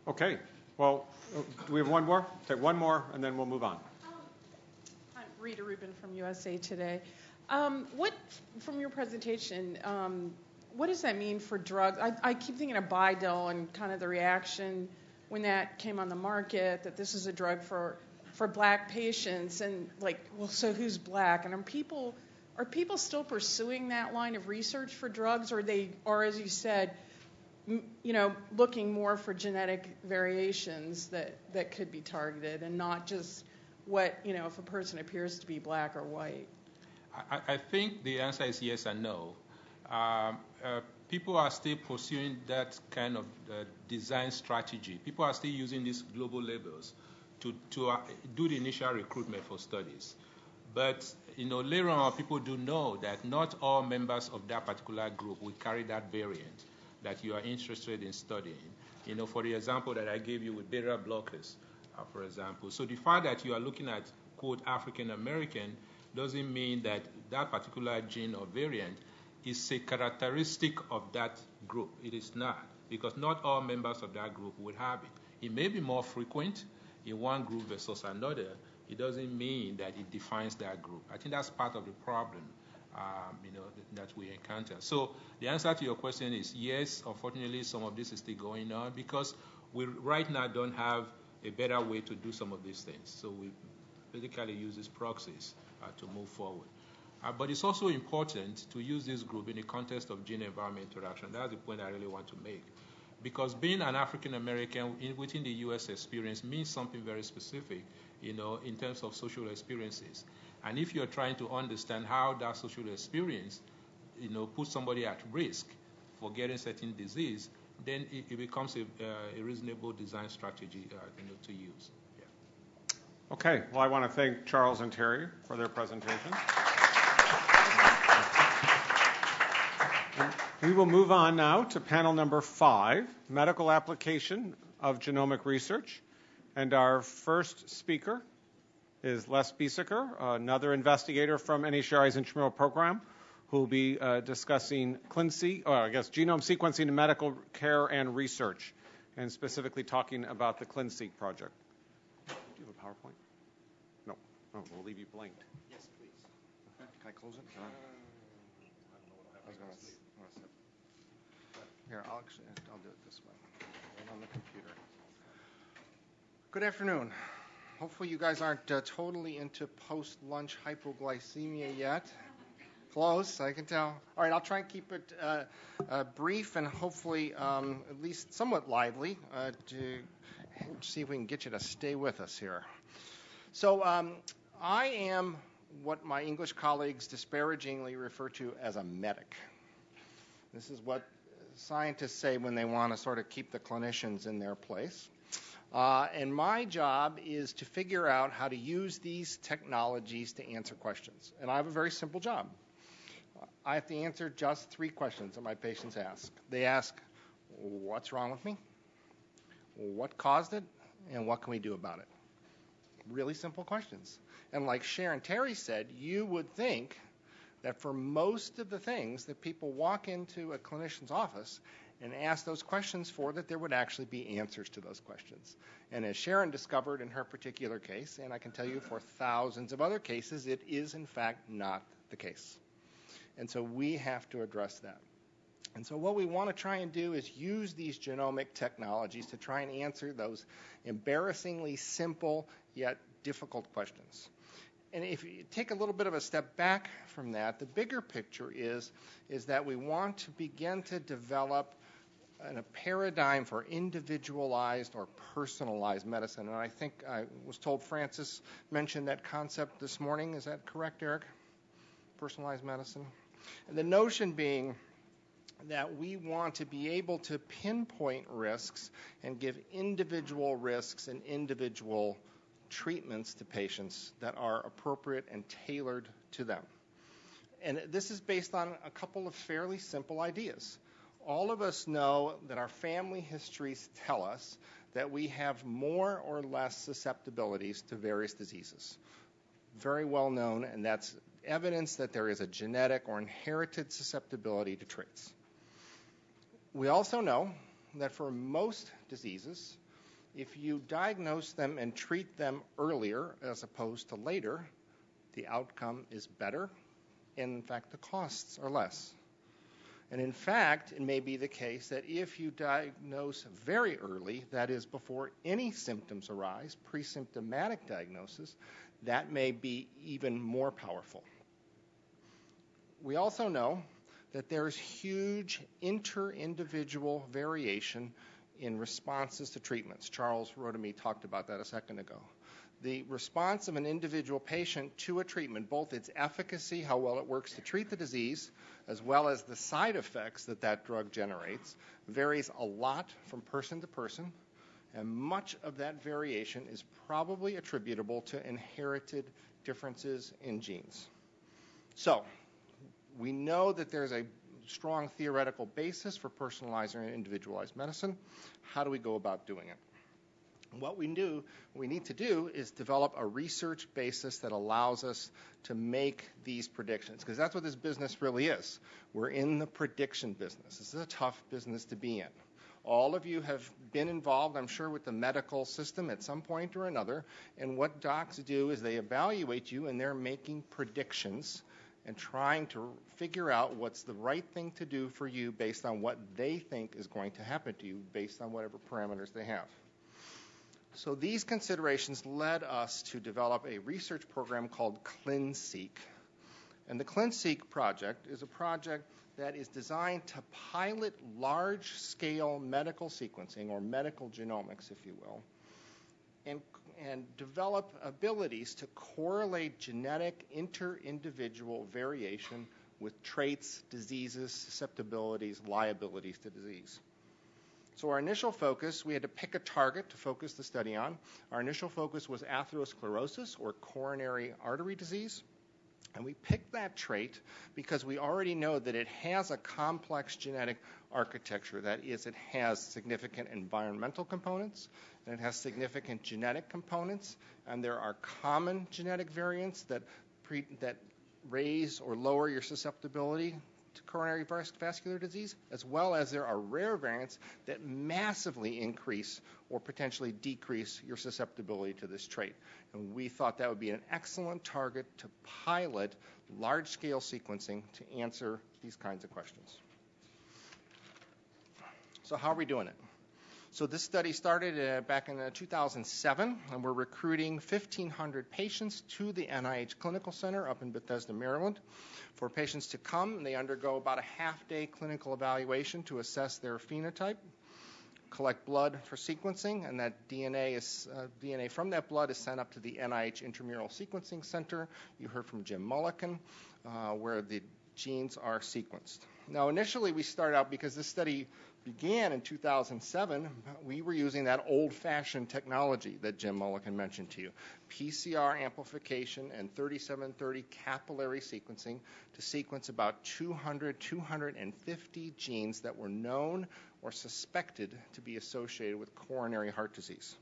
Okay. Well, uh, do we have one more? Take one more, and then we'll move on. I'm Rita Rubin from USA Today. Um, what, from your presentation, um, what does that mean for drugs? I, I keep thinking of Bidil and kind of the reaction when that came on the market that this is a drug for for black patients and like well so who's black and are people are people still pursuing that line of research for drugs or they or as you said you know looking more for genetic variations that that could be targeted and not just what you know if a person appears to be black or white I, I think the answer is yes and no. Um, uh, people are still pursuing that kind of uh, design strategy. People are still using these global labels to, to uh, do the initial recruitment for studies. But you know, later on, people do know that not all members of that particular group will carry that variant that you are interested in studying. You know, for the example that I gave you with beta blockers, uh, for example. So the fact that you are looking at quote African American doesn't mean that that particular gene or variant is a characteristic of that group. It is not, because not all members of that group would have it. It may be more frequent in one group versus another. It doesn't mean that it defines that group. I think that's part of the problem. Um, you know that, that we encounter. So the answer to your question is yes. Unfortunately, some of this is still going on because we right now don't have a better way to do some of these things. So we basically use these proxies uh, to move forward. Uh, but it's also important to use this group in the context of gene environment interaction. That's the point I really want to make. Because being an African American within the U.S. experience means something very specific, you know, in terms of social experiences. And if you're trying to understand how that social experience, you know, puts somebody at risk for getting certain disease, then it, it becomes a, uh, a, reasonable design strategy uh, you know, to use. Okay, well, I want to thank Charles and Terry for their presentation. We will move on now to panel number five, medical application of genomic research. And our first speaker is Les Biesecker, another investigator from NHGRI's intramural program, who will be uh, discussing ClinSeq, or I guess genome sequencing in medical care and research, and specifically talking about the ClinSeq project. Do you have a PowerPoint? No. Oh, we'll leave you blanked. Yes, please. Can I close it? Can I? I here, I'll I'll do it this way, right on the computer. Good afternoon. Hopefully you guys aren't uh, totally into post-lunch hypoglycemia yet. Close, I can tell. All right, I'll try and keep it uh, uh, brief and hopefully um, at least somewhat lively uh, to see if we can get you to stay with us here. So um, I am what my English colleagues disparagingly refer to as a medic. This is what scientists say when they want to sort of keep the clinicians in their place. Uh, and my job is to figure out how to use these technologies to answer questions. And I have a very simple job. I have to answer just three questions that my patients ask. They ask, What's wrong with me? What caused it? And what can we do about it? Really simple questions. And like Sharon Terry said, you would think that for most of the things that people walk into a clinician's office and ask those questions for, that there would actually be answers to those questions. And as Sharon discovered in her particular case, and I can tell you for thousands of other cases, it is in fact not the case. And so we have to address that. And so, what we want to try and do is use these genomic technologies to try and answer those embarrassingly simple yet difficult questions. And if you take a little bit of a step back from that, the bigger picture is, is that we want to begin to develop a paradigm for individualized or personalized medicine. And I think I was told Francis mentioned that concept this morning. Is that correct, Eric? Personalized medicine? And the notion being that we want to be able to pinpoint risks and give individual risks and individual treatments to patients that are appropriate and tailored to them. And this is based on a couple of fairly simple ideas. All of us know that our family histories tell us that we have more or less susceptibilities to various diseases. Very well known, and that's evidence that there is a genetic or inherited susceptibility to traits. We also know that for most diseases, if you diagnose them and treat them earlier as opposed to later, the outcome is better, and in fact, the costs are less. And in fact, it may be the case that if you diagnose very early, that is, before any symptoms arise, pre symptomatic diagnosis, that may be even more powerful. We also know that there's huge inter individual variation in responses to treatments. Charles Rodamy talked about that a second ago. The response of an individual patient to a treatment, both its efficacy, how well it works to treat the disease, as well as the side effects that that drug generates, varies a lot from person to person, and much of that variation is probably attributable to inherited differences in genes. So, we know that there's a strong theoretical basis for personalized and individualized medicine. How do we go about doing it? What we do, what we need to do is develop a research basis that allows us to make these predictions, because that's what this business really is. We're in the prediction business. This is a tough business to be in. All of you have been involved, I'm sure, with the medical system at some point or another, and what docs do is they evaluate you and they're making predictions and trying to figure out what's the right thing to do for you based on what they think is going to happen to you based on whatever parameters they have. So these considerations led us to develop a research program called ClinSeq. And the ClinSeq project is a project that is designed to pilot large scale medical sequencing or medical genomics, if you will, and and develop abilities to correlate genetic inter-individual variation with traits, diseases, susceptibilities, liabilities to disease. So our initial focus, we had to pick a target to focus the study on. Our initial focus was atherosclerosis or coronary artery disease. And we picked that trait because we already know that it has a complex genetic architecture. That is, it has significant environmental components, and it has significant genetic components, and there are common genetic variants that, raise or lower your susceptibility to coronary vascular disease, as well as there are rare variants that massively increase or potentially decrease your susceptibility to this trait. And we thought that would be an excellent target to pilot large scale sequencing to answer these kinds of questions. So, how are we doing it? So this study started uh, back in uh, 2007, and we're recruiting 1,500 patients to the NIH Clinical Center up in Bethesda, Maryland. For patients to come, and they undergo about a half-day clinical evaluation to assess their phenotype, collect blood for sequencing, and that DNA is uh, DNA from that blood is sent up to the NIH Intramural Sequencing Center. You heard from Jim Mulliken, uh, where the genes are sequenced. Now, initially, we started out because this study began in 2007, we were using that old fashioned technology that Jim Mulliken mentioned to you PCR amplification and 3730 capillary sequencing to sequence about 200, 250 genes that were known or suspected to be associated with coronary heart disease.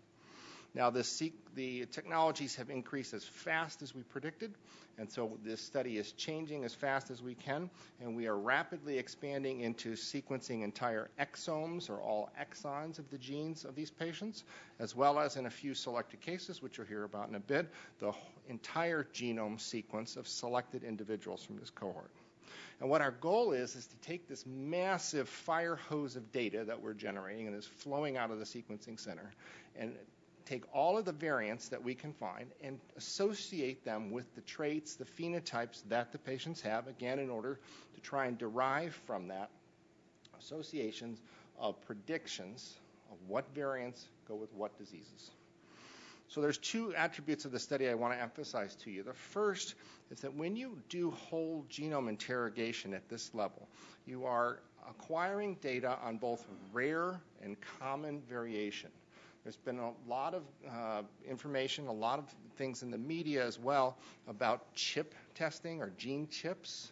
Now, the, the technologies have increased as fast as we predicted, and so this study is changing as fast as we can, and we are rapidly expanding into sequencing entire exomes or all exons of the genes of these patients, as well as in a few selected cases, which you'll hear about in a bit, the entire genome sequence of selected individuals from this cohort. And what our goal is, is to take this massive fire hose of data that we're generating and is flowing out of the sequencing center and take all of the variants that we can find and associate them with the traits, the phenotypes that the patients have, again, in order to try and derive from that associations of predictions of what variants go with what diseases. So there's two attributes of the study I want to emphasize to you. The first is that when you do whole genome interrogation at this level, you are acquiring data on both rare and common variation. There's been a lot of uh, information, a lot of things in the media as well about chip testing or gene chips.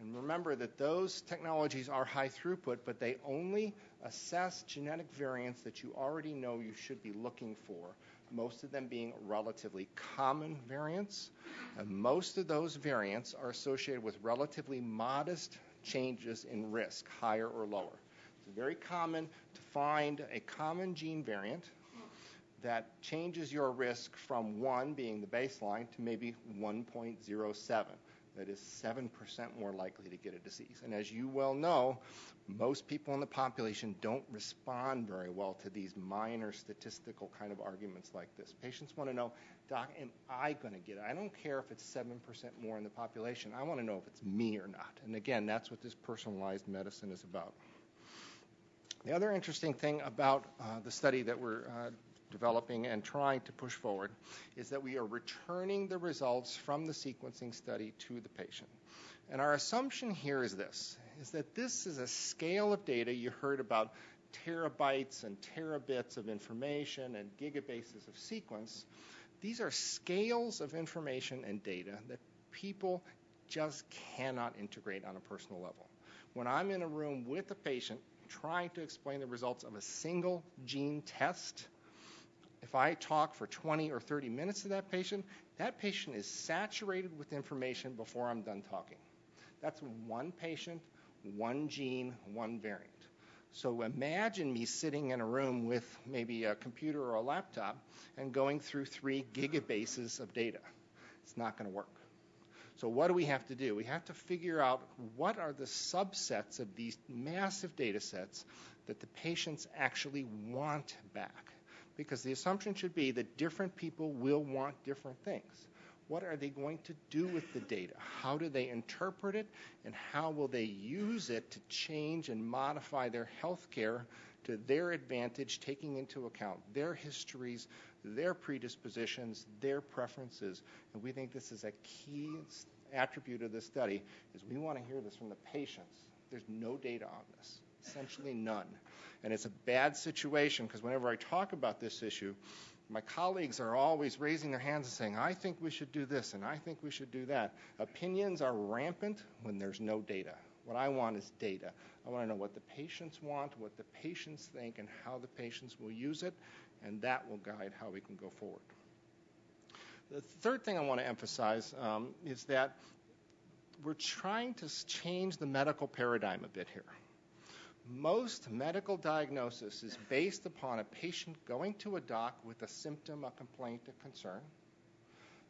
And remember that those technologies are high throughput, but they only assess genetic variants that you already know you should be looking for most of them being relatively common variants. And most of those variants are associated with relatively modest changes in risk, higher or lower. It's very common to find a common gene variant that changes your risk from 1 being the baseline to maybe 1.07 that is 7% more likely to get a disease. And as you well know, most people in the population don't respond very well to these minor statistical kind of arguments like this. Patients want to know, Doc, am I going to get it? I don't care if it's 7% more in the population. I want to know if it's me or not. And again, that's what this personalized medicine is about. The other interesting thing about uh, the study that we're uh, developing and trying to push forward is that we are returning the results from the sequencing study to the patient. And our assumption here is this, is that this is a scale of data. You heard about terabytes and terabits of information and gigabases of sequence. These are scales of information and data that people just cannot integrate on a personal level. When I'm in a room with a patient trying to explain the results of a single gene test, if I talk for 20 or 30 minutes to that patient, that patient is saturated with information before I'm done talking. That's one patient, one gene, one variant. So imagine me sitting in a room with maybe a computer or a laptop and going through three gigabases of data. It's not going to work. So what do we have to do? We have to figure out what are the subsets of these massive data sets that the patients actually want back because the assumption should be that different people will want different things. What are they going to do with the data? How do they interpret it? And how will they use it to change and modify their health care to their advantage, taking into account their histories, their predispositions, their preferences? And we think this is a key attribute of this study is we want to hear this from the patients. There's no data on this, essentially none. And it's a bad situation because whenever I talk about this issue, my colleagues are always raising their hands and saying, I think we should do this and I think we should do that. Opinions are rampant when there's no data. What I want is data. I want to know what the patients want, what the patients think, and how the patients will use it, and that will guide how we can go forward. The third thing I want to emphasize um, is that we're trying to change the medical paradigm a bit here most medical diagnosis is based upon a patient going to a doc with a symptom, a complaint, a concern,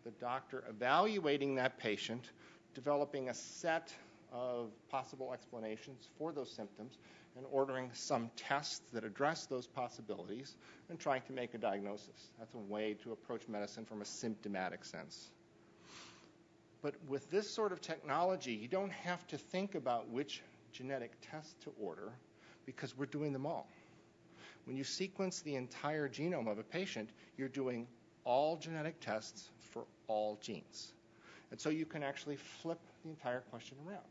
the doctor evaluating that patient, developing a set of possible explanations for those symptoms, and ordering some tests that address those possibilities and trying to make a diagnosis. That's a way to approach medicine from a symptomatic sense. But with this sort of technology, you don't have to think about which genetic test to order because we're doing them all. When you sequence the entire genome of a patient, you're doing all genetic tests for all genes. And so you can actually flip the entire question around.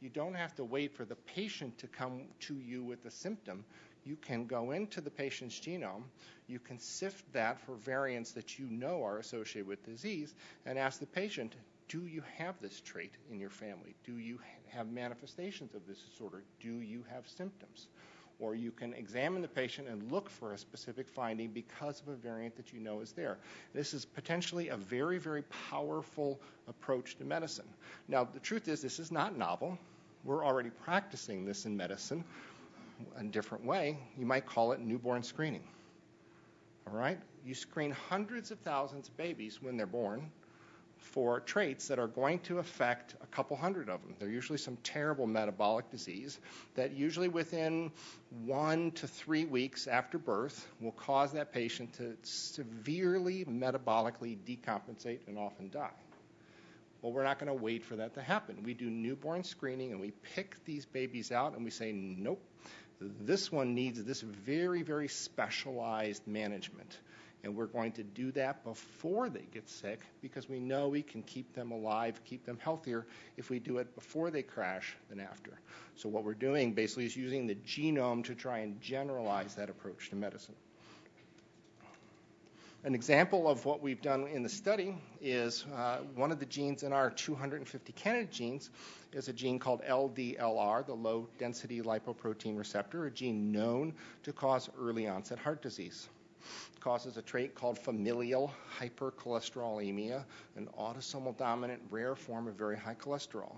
You don't have to wait for the patient to come to you with a symptom. You can go into the patient's genome, you can sift that for variants that you know are associated with disease, and ask the patient, do you have this trait in your family? Do you have manifestations of this disorder? Do you have symptoms? Or you can examine the patient and look for a specific finding because of a variant that you know is there. This is potentially a very, very powerful approach to medicine. Now, the truth is, this is not novel. We're already practicing this in medicine in a different way. You might call it newborn screening. All right? You screen hundreds of thousands of babies when they're born for traits that are going to affect a couple hundred of them. They're usually some terrible metabolic disease that usually within one to three weeks after birth will cause that patient to severely metabolically decompensate and often die. Well, we're not going to wait for that to happen. We do newborn screening and we pick these babies out and we say, nope, this one needs this very, very specialized management. And we're going to do that before they get sick because we know we can keep them alive, keep them healthier if we do it before they crash than after. So, what we're doing basically is using the genome to try and generalize that approach to medicine. An example of what we've done in the study is uh, one of the genes in our 250 candidate genes is a gene called LDLR, the low density lipoprotein receptor, a gene known to cause early onset heart disease. Causes a trait called familial hypercholesterolemia, an autosomal dominant rare form of very high cholesterol.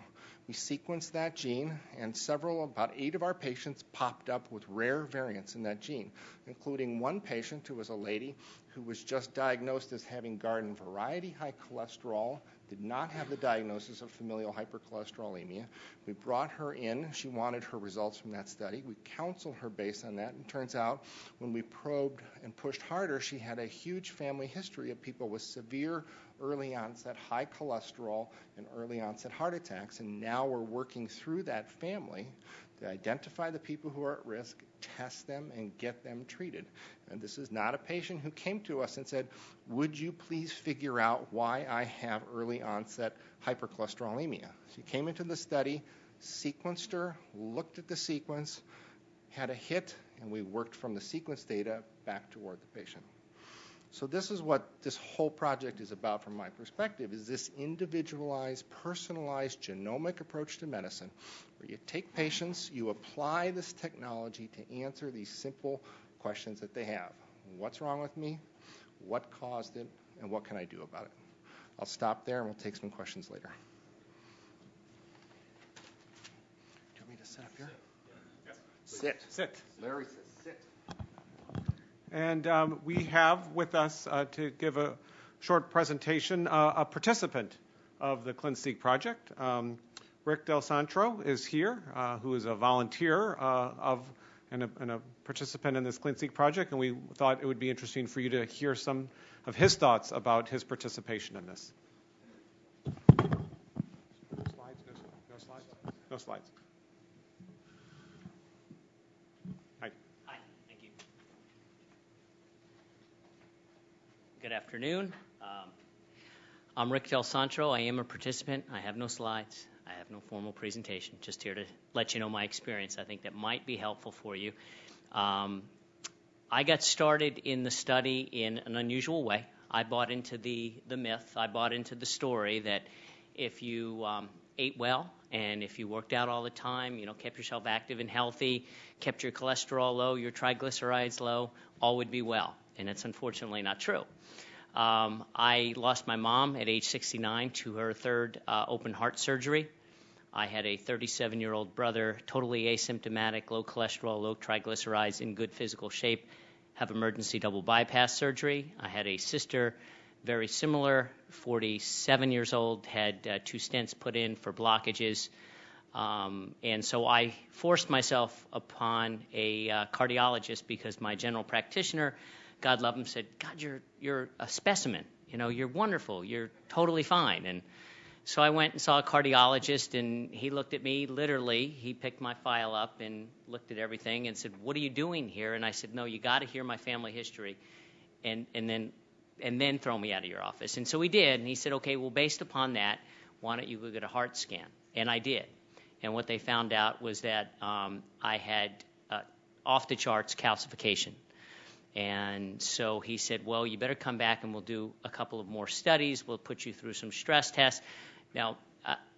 We sequenced that gene, and several, about eight of our patients popped up with rare variants in that gene, including one patient who was a lady who was just diagnosed as having garden variety high cholesterol did not have the diagnosis of familial hypercholesterolemia. We brought her in. She wanted her results from that study. We counseled her based on that. And turns out when we probed and pushed harder, she had a huge family history of people with severe early onset high cholesterol and early onset heart attacks. And now we're working through that family to identify the people who are at risk, test them, and get them treated. And this is not a patient who came to us and said, Would you please figure out why I have early onset hypercholesterolemia? She came into the study, sequenced her, looked at the sequence, had a hit, and we worked from the sequence data back toward the patient. So this is what this whole project is about from my perspective, is this individualized, personalized genomic approach to medicine, where you take patients, you apply this technology to answer these simple questions that they have. What's wrong with me? What caused it? And what can I do about it? I'll stop there and we'll take some questions later. Do you want me to sit up here? Sit. Sit. Larry sit. And um, we have with us uh, to give a short presentation uh, a participant of the ClinSeq project. Um, Rick Del Santro is here, uh, who is a volunteer uh, of and a, and a, participant in this ClinSeq project, and we thought it would be interesting for you to hear some of his thoughts about his participation in this. No slides? No, no slides? No slides. Hi. Hi, thank you. Good afternoon. Um, I'm Rick Del Santro. I am a participant. I have no slides. I have no formal presentation. Just here to let you know my experience. I think that might be helpful for you. Um, I got started in the study in an unusual way. I bought into the, the myth, I bought into the story that if you um, ate well and if you worked out all the time, you know, kept yourself active and healthy, kept your cholesterol low, your triglycerides low, all would be well. And it's unfortunately not true. Um, I lost my mom at age 69 to her third uh, open heart surgery. I had a 37 year old brother, totally asymptomatic, low cholesterol, low triglycerides, in good physical shape, have emergency double bypass surgery. I had a sister, very similar, 47 years old, had uh, two stents put in for blockages. Um, and so I forced myself upon a uh, cardiologist because my general practitioner God love him, said, God, you're, you're a specimen. You know, you're wonderful. You're totally fine. And so I went and saw a cardiologist, and he looked at me literally. He picked my file up and looked at everything and said, What are you doing here? And I said, No, you got to hear my family history and, and, then, and then throw me out of your office. And so he did. And he said, Okay, well, based upon that, why don't you go get a heart scan? And I did. And what they found out was that um, I had uh, off the charts calcification and so he said, Well, you better come back and we'll do a couple of more studies. We'll put you through some stress tests. Now,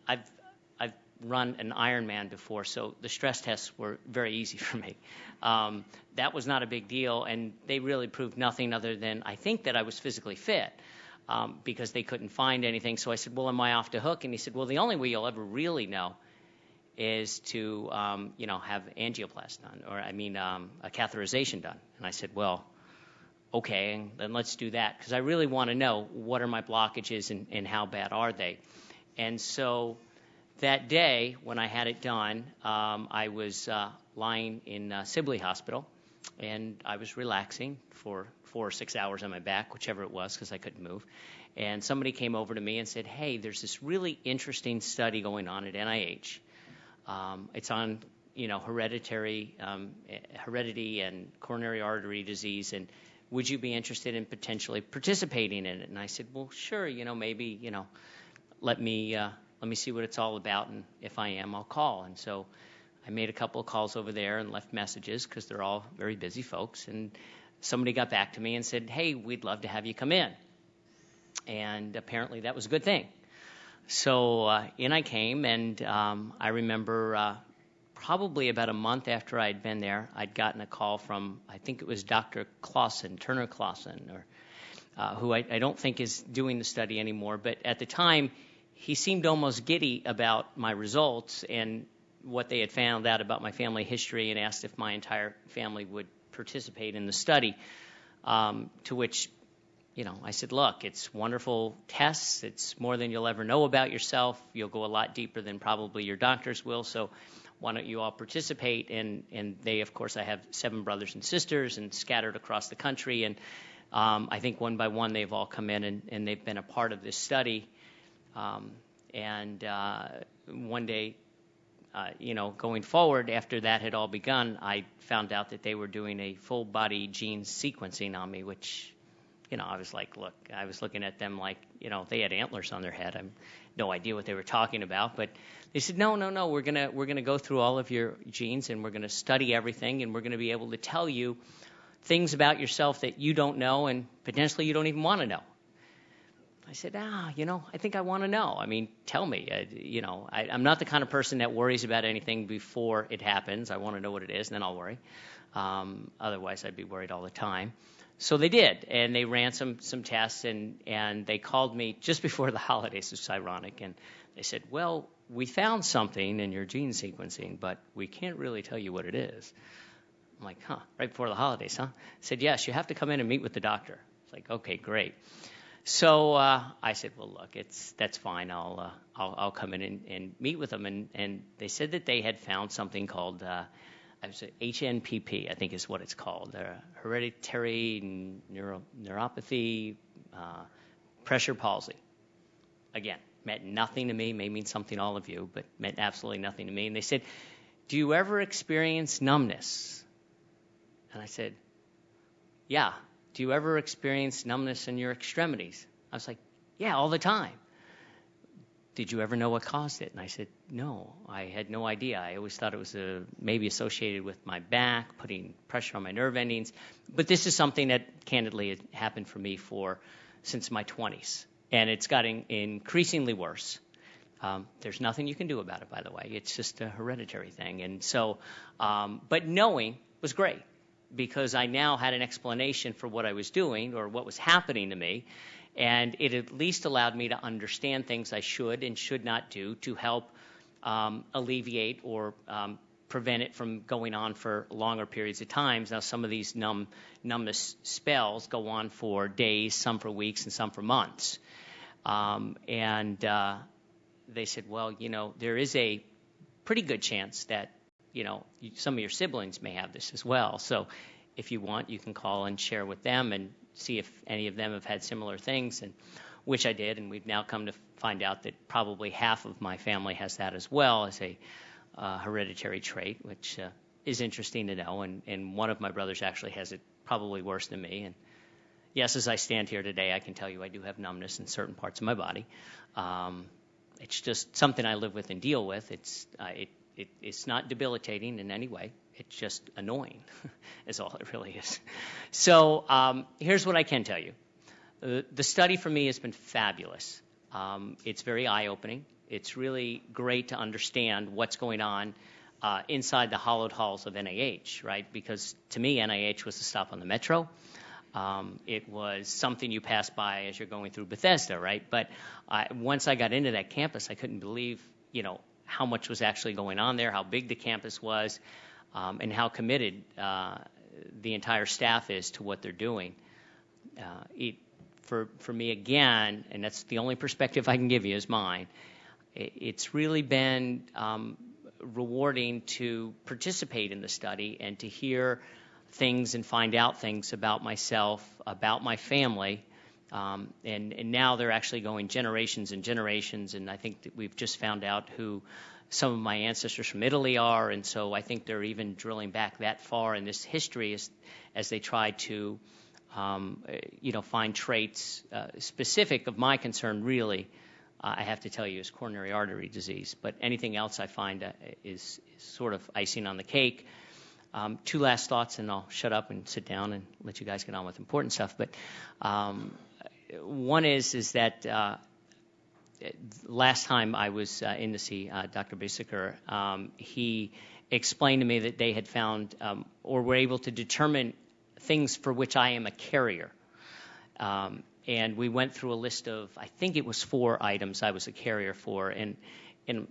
I've, I've run an Ironman before, so the stress tests were very easy (laughs) for me. Um, that was not a big deal, and they really proved nothing other than I think that I was physically fit. Um, because they couldn't find anything. So I said, Well, am I off the hook? And he said, Well, the only way you'll ever really know is to um, you know have angioplast done, or I mean um, a catheterization done. And I said, well, okay, then let's do that because I really want to know what are my blockages and, and, how bad are they. And so that day when I had it done, um, I was uh, lying in uh, Sibley Hospital and I was relaxing for four or six hours on my back, whichever it was, because I couldn't move. And somebody came over to me and said, "Hey, there's this really interesting study going on at NIH." Um, it's on you know hereditary um, heredity and coronary artery disease, and would you be interested in potentially participating in it? And I said, well, sure. You know, maybe you know, let me uh, let me see what it's all about, and if I am, I'll call. And so I made a couple of calls over there and left messages because they're all very busy folks. And somebody got back to me and said, hey, we'd love to have you come in. And apparently that was a good thing. So uh, in I came, and um, I remember uh, probably about a month after I'd been there, I'd gotten a call from, I think it was Dr. Clausen, Turner Clausen, or uh, who I, I don't think is doing the study anymore. But at the time, he seemed almost giddy about my results and what they had found out about my family history and asked if my entire family would participate in the study. Um, to which, you know, I said, look, it's wonderful tests. It's more than you'll ever know about yourself. You'll go a lot deeper than probably your doctors will. So why don't you all participate? And, and they, of course, I have seven brothers and sisters and scattered across the country. And um, I think one by one they've all come in and, and they've been a part of this study. Um, and uh, one day, uh, you know, going forward after that had all begun, I found out that they were doing a full body gene sequencing on me, which, you know, I was like, look, I was looking at them like, you know, they had antlers on their head. I have no idea what they were talking about, but they said, no, no, no, we're gonna we're gonna go through all of your genes and we're gonna study everything and we're gonna be able to tell you things about yourself that you don't know and potentially you don't even want to know. I said, ah, you know, I think I want to know. I mean, tell me. Uh, you know, I, I'm not the kind of person that worries about anything before it happens. I want to know what it is, and then I'll worry. Um, otherwise, I'd be worried all the time. So they did, and they ran some some tests, and and they called me (laughs) just before the holidays. It's ironic, and they said, well, we found something in your gene sequencing, but we can't really tell you what it is. I'm like, huh, right before the holidays, huh? said, yes, you have to come in and meet with the doctor. It's like, okay, great. So uh, I said, well, look, it's that's fine. I'll uh, I'll, I'll come in and, and meet with them. And, and they said that they had found something called uh, I HNPP, I think is what it's called, hereditary neuro, neuropathy, uh, pressure palsy. Again, meant nothing to me. May mean something to all of you, but meant absolutely nothing to me. And they said, "Do you ever experience numbness?" And I said, "Yeah." Do you ever experience numbness in your extremities? I was like, Yeah, all the time. Did you ever know what caused it? And I said, No, I had no idea. I always thought it was a, uh, maybe associated with my back, putting pressure on my nerve endings. But this is something that candidly had happened for me for since my 20s. And it's gotten increasingly worse. Um, there's nothing you can do about it, by the way. It's just a hereditary thing. And so, um, but knowing was great because I now had an explanation for what I was doing or what was happening to me. And it at least allowed me to understand things I should and should not do to help um, alleviate or um, prevent it from going on for longer periods of times. Now, some of these numb, numbness spells go on for days, some for weeks, and some for months. Um, and uh, they said, well, you know, there is a pretty good chance that you know, some of your siblings may have this as well. So if you want, you can call and share with them and see if any of them have had similar things, and which I did. And we've now come to find out that probably half of my family has that as well as a uh, hereditary trait, which uh, is interesting to know. And, and one of my brothers actually has it probably worse than me. And yes, as I stand here today, I can tell you I do have numbness in certain parts of my body. Um, it's just something I live with and deal with. It's uh, it it, it's not debilitating in any way. It's just annoying, (laughs) is all it really is. So um, here's what I can tell you. Uh, the study for me has been fabulous. Um, it's very eye-opening. It's really great to understand what's going on uh, inside the hollowed halls of NIH, right? Because to me, NIH was a stop on the metro. Um, it was something you pass by as you're going through Bethesda, right? But once I got into that campus, I couldn't believe, you know, how much was actually going on there, how big the campus was, and how committed uh, the entire staff is to what they're doing. Uh, it, for for me again, and that's the only perspective I can give you is mine. It, it's really been um, rewarding to participate in the study and to hear things and find out things about myself, about my family, um, and, and now they're actually going generations and generations, and I think that we've just found out who some of my ancestors from Italy are, and so I think they're even drilling back that far in this history as, as they try to, um, you know, find traits uh, specific of my concern. Really, uh, I have to tell you, is coronary artery disease. But anything else I find uh, is, is, sort of icing on the cake. Um, two last thoughts, and I'll shut up and sit down and let you guys get on with important stuff. But um, one is is that uh, last time I was uh, in to see uh, Dr. Biesecker, um, he explained to me that they had found um, or were able to determine things for which I am a carrier. Um, and we went through a list of, I think it was four items I was a carrier for, and and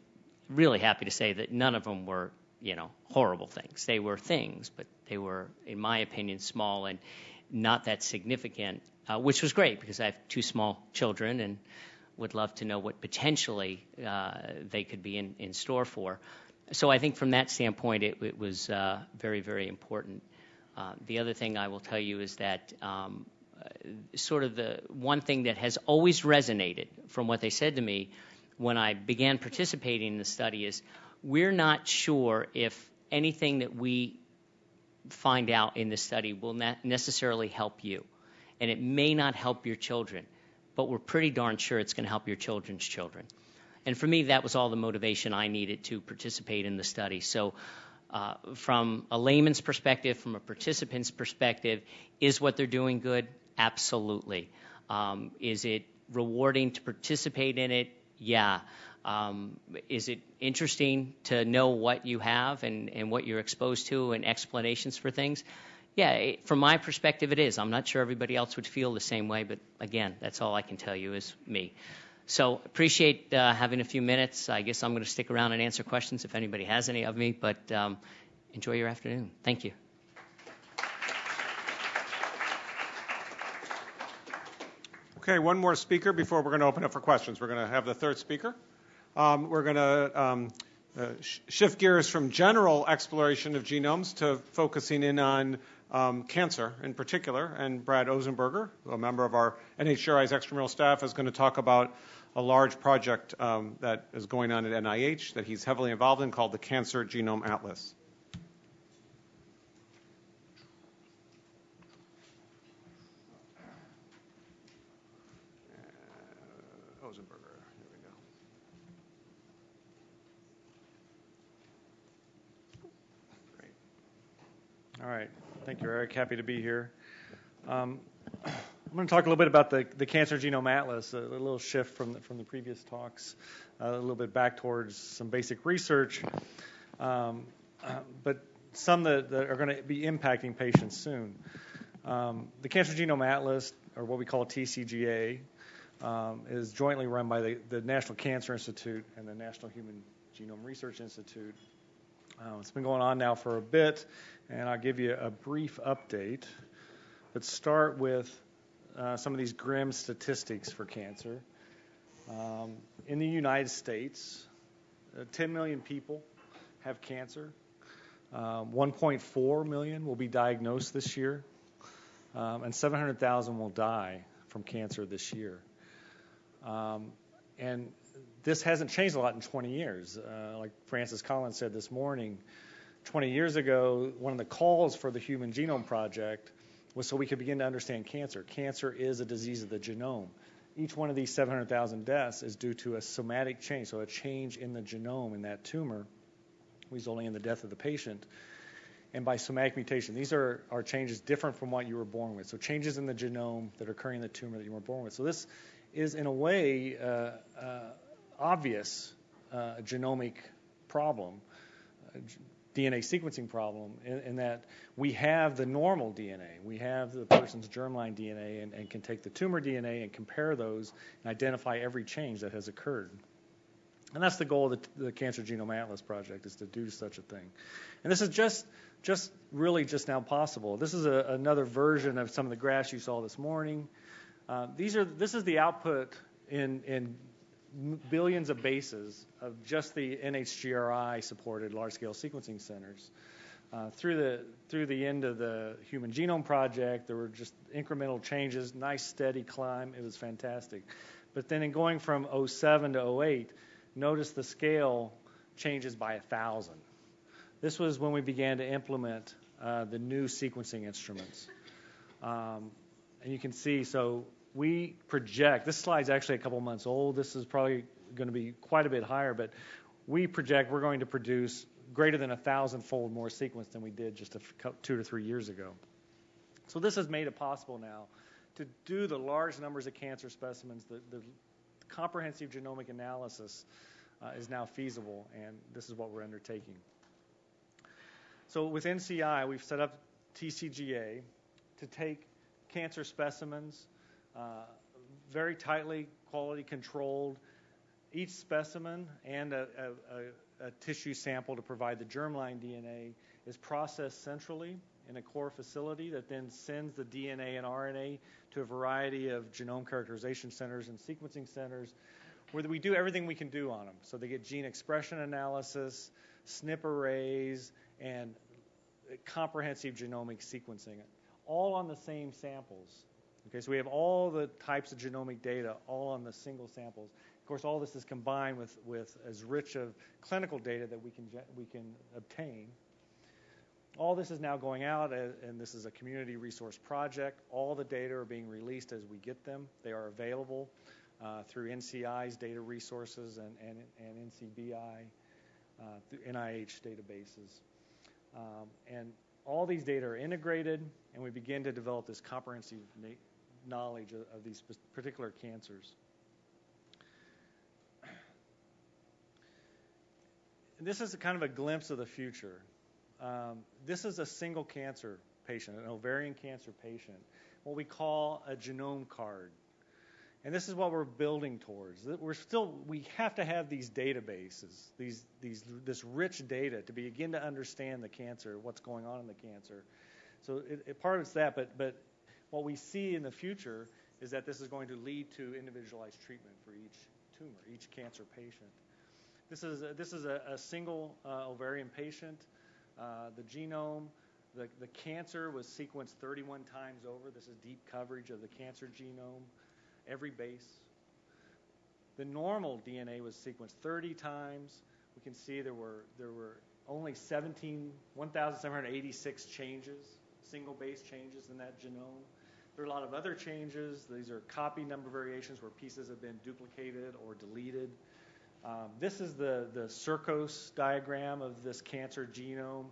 really happy to say that none of them were, you know, horrible things. They were things, but they were, in my opinion, small and not that significant, uh, which was great because I have two small children and would love to know what potentially uh, they could be in, store for. So I think from that standpoint, it, was uh, very, very important. Uh, the other thing I will tell you is that um, sort of the one thing that has always resonated from what they said to me when I began participating in the study is we're not sure if anything that we find out in the study will necessarily help you. And it may not help your children, but we're pretty darn sure it's going to help your children's children. And for me, that was all the motivation I needed to participate in the study. So, uh, from a layman's perspective, from a participant's perspective, is what they're doing good? Absolutely. Um, is it rewarding to participate in it? Yeah. Um, is it interesting to know what you have and, and what you're exposed to and explanations for things? Yeah, from my perspective, it is. I'm not sure everybody else would feel the same way, but again, that's all I can tell you is me. So appreciate uh, having a few minutes. I guess I'm going to stick around and answer questions if anybody has any of me, but um, enjoy your afternoon. Thank you. Okay, one more speaker before we're going to open up for questions. We're going to have the third speaker. Um, we're going to um, uh, sh- shift gears from general exploration of genomes to focusing in on um, cancer in particular. And Brad Ozenberger, a member of our NHGRI's extramural staff, is going to talk about a large project um, that is going on at NIH that he's heavily involved in called the Cancer Genome Atlas. Ozenberger, here we go. Great. All right. Thank you, Eric. Happy to be here. Um, I'm going to talk a little bit about the, the Cancer Genome Atlas, a, a little shift from the, from the previous talks, uh, a little bit back towards some basic research, um, uh, but some that, that are going to be impacting patients soon. Um, the Cancer Genome Atlas, or what we call TCGA, um, is jointly run by the, the, National Cancer Institute and the National Human Genome Research Institute. Uh, it's been going on now for a bit and I'll give you a brief update. But start with uh, some of these grim statistics for cancer. Um, in the United States, uh, 10 million people have cancer. Um, 1.4 million will be diagnosed this year, um, and 700,000 will die from cancer this year. Um, and this hasn't changed a lot in 20 years. Uh, like Francis Collins said this morning, 20 years ago, one of the calls for the Human Genome Project was so we could begin to understand cancer. Cancer is a disease of the genome. Each one of these 700,000 deaths is due to a somatic change, so a change in the genome in that tumor, resulting in the death of the patient. And by somatic mutation, these are, are changes different from what you were born with. So changes in the genome that are occurring in the tumor that you were born with. So this is, in a way, uh, uh, obvious uh, genomic problem. DNA sequencing problem in, in, that we have the normal DNA. We have the person's germline DNA and, and, can take the tumor DNA and compare those and identify every change that has occurred. And that's the goal of the, the Cancer Genome Atlas project is to do such a thing. And this is just just really just now possible. This is a, another version of some of the graphs you saw this morning. Uh, these are this is the output in in billions of bases of just the NHGRI supported large scale sequencing centers. Uh, through the through the end of the Human Genome Project, there were just incremental changes, nice steady climb. It was fantastic. But then in going from 07 to 08, notice the scale changes by a thousand. This was when we began to implement uh, the new sequencing instruments. Um, and you can see, so we project, this slide's actually a couple months old. This is probably going to be quite a bit higher, but we project we're going to produce greater than a thousand fold more sequence than we did just a two to three years ago. So this has made it possible now to do the large numbers of cancer specimens, the, the comprehensive genomic analysis uh, is now feasible, and this is what we're undertaking. So with NCI, we've set up TCGA to take cancer specimens, uh, very tightly quality controlled, each specimen and a, a, a, a tissue sample to provide the germline DNA is processed centrally in a core facility that then sends the DNA and RNA to a variety of genome characterization centers and sequencing centers where we do everything we can do on them. So they get gene expression analysis, SNP arrays, and comprehensive genomic sequencing, all on the same samples. Okay, so we have all the types of genomic data all on the single samples. Of course, all this is combined with, with as rich of clinical data that we can, we can obtain. All this is now going out, and this is a community resource project. All the data are being released as we get them. They are available uh, through NCI's data resources and, and, and NCBI, uh, through NIH databases. Um, and all these data are integrated, and we begin to develop this comprehensive knowledge of, of these particular cancers. And this is kind of a glimpse of the future. Um, this is a single cancer patient, an ovarian cancer patient, what we call a genome card. And this is what we're building towards. We're still we have to have these databases, these these this rich data to begin to understand the cancer, what's going on in the cancer. So it, it, part of it's that, but but what we see in the future is that this is going to lead to individualized treatment for each tumor, each cancer patient. This is a, this is a, a single uh, ovarian patient. Uh, the genome, the, the cancer was sequenced 31 times over. This is deep coverage of the cancer genome, every base. The normal DNA was sequenced 30 times. We can see there were there were only 17 1,786 changes, single base changes in that genome. There are a lot of other changes. These are copy number variations where pieces have been duplicated or deleted. Um, this is the, the Circos diagram of this cancer genome,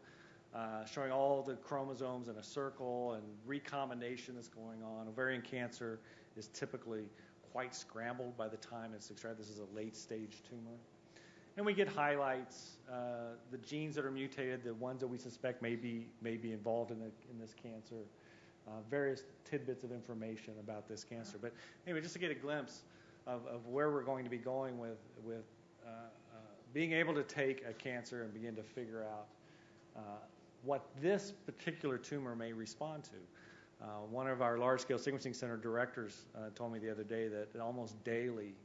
uh, showing all the chromosomes in a circle and recombination that's going on. Ovarian cancer is typically quite scrambled by the time it's extracted. This is a late stage tumor. And we get highlights, uh, the genes that are mutated, the ones that we suspect may be, may be involved in, the, in this cancer, uh, various tidbits of information about this cancer. But anyway, just to get a glimpse of, of where we're going to be going with, with uh, uh, being able to take a cancer and begin to figure out uh, what this particular tumor may respond to. Uh, one of our large scale sequencing center directors uh, told me the other day that almost daily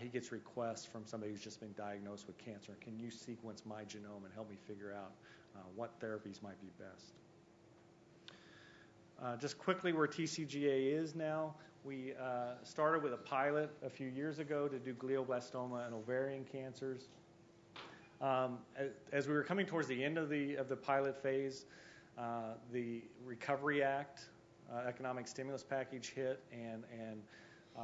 he gets requests from somebody who's just been diagnosed with cancer. Can you sequence my genome and help me figure out what therapies might be best? Just quickly, where TCGA is now, we uh, started with a pilot a few years ago to do glioblastoma and ovarian cancers. Um, as we were coming towards the end of the of the pilot phase, uh, the Recovery Act uh, economic stimulus package hit, and and uh,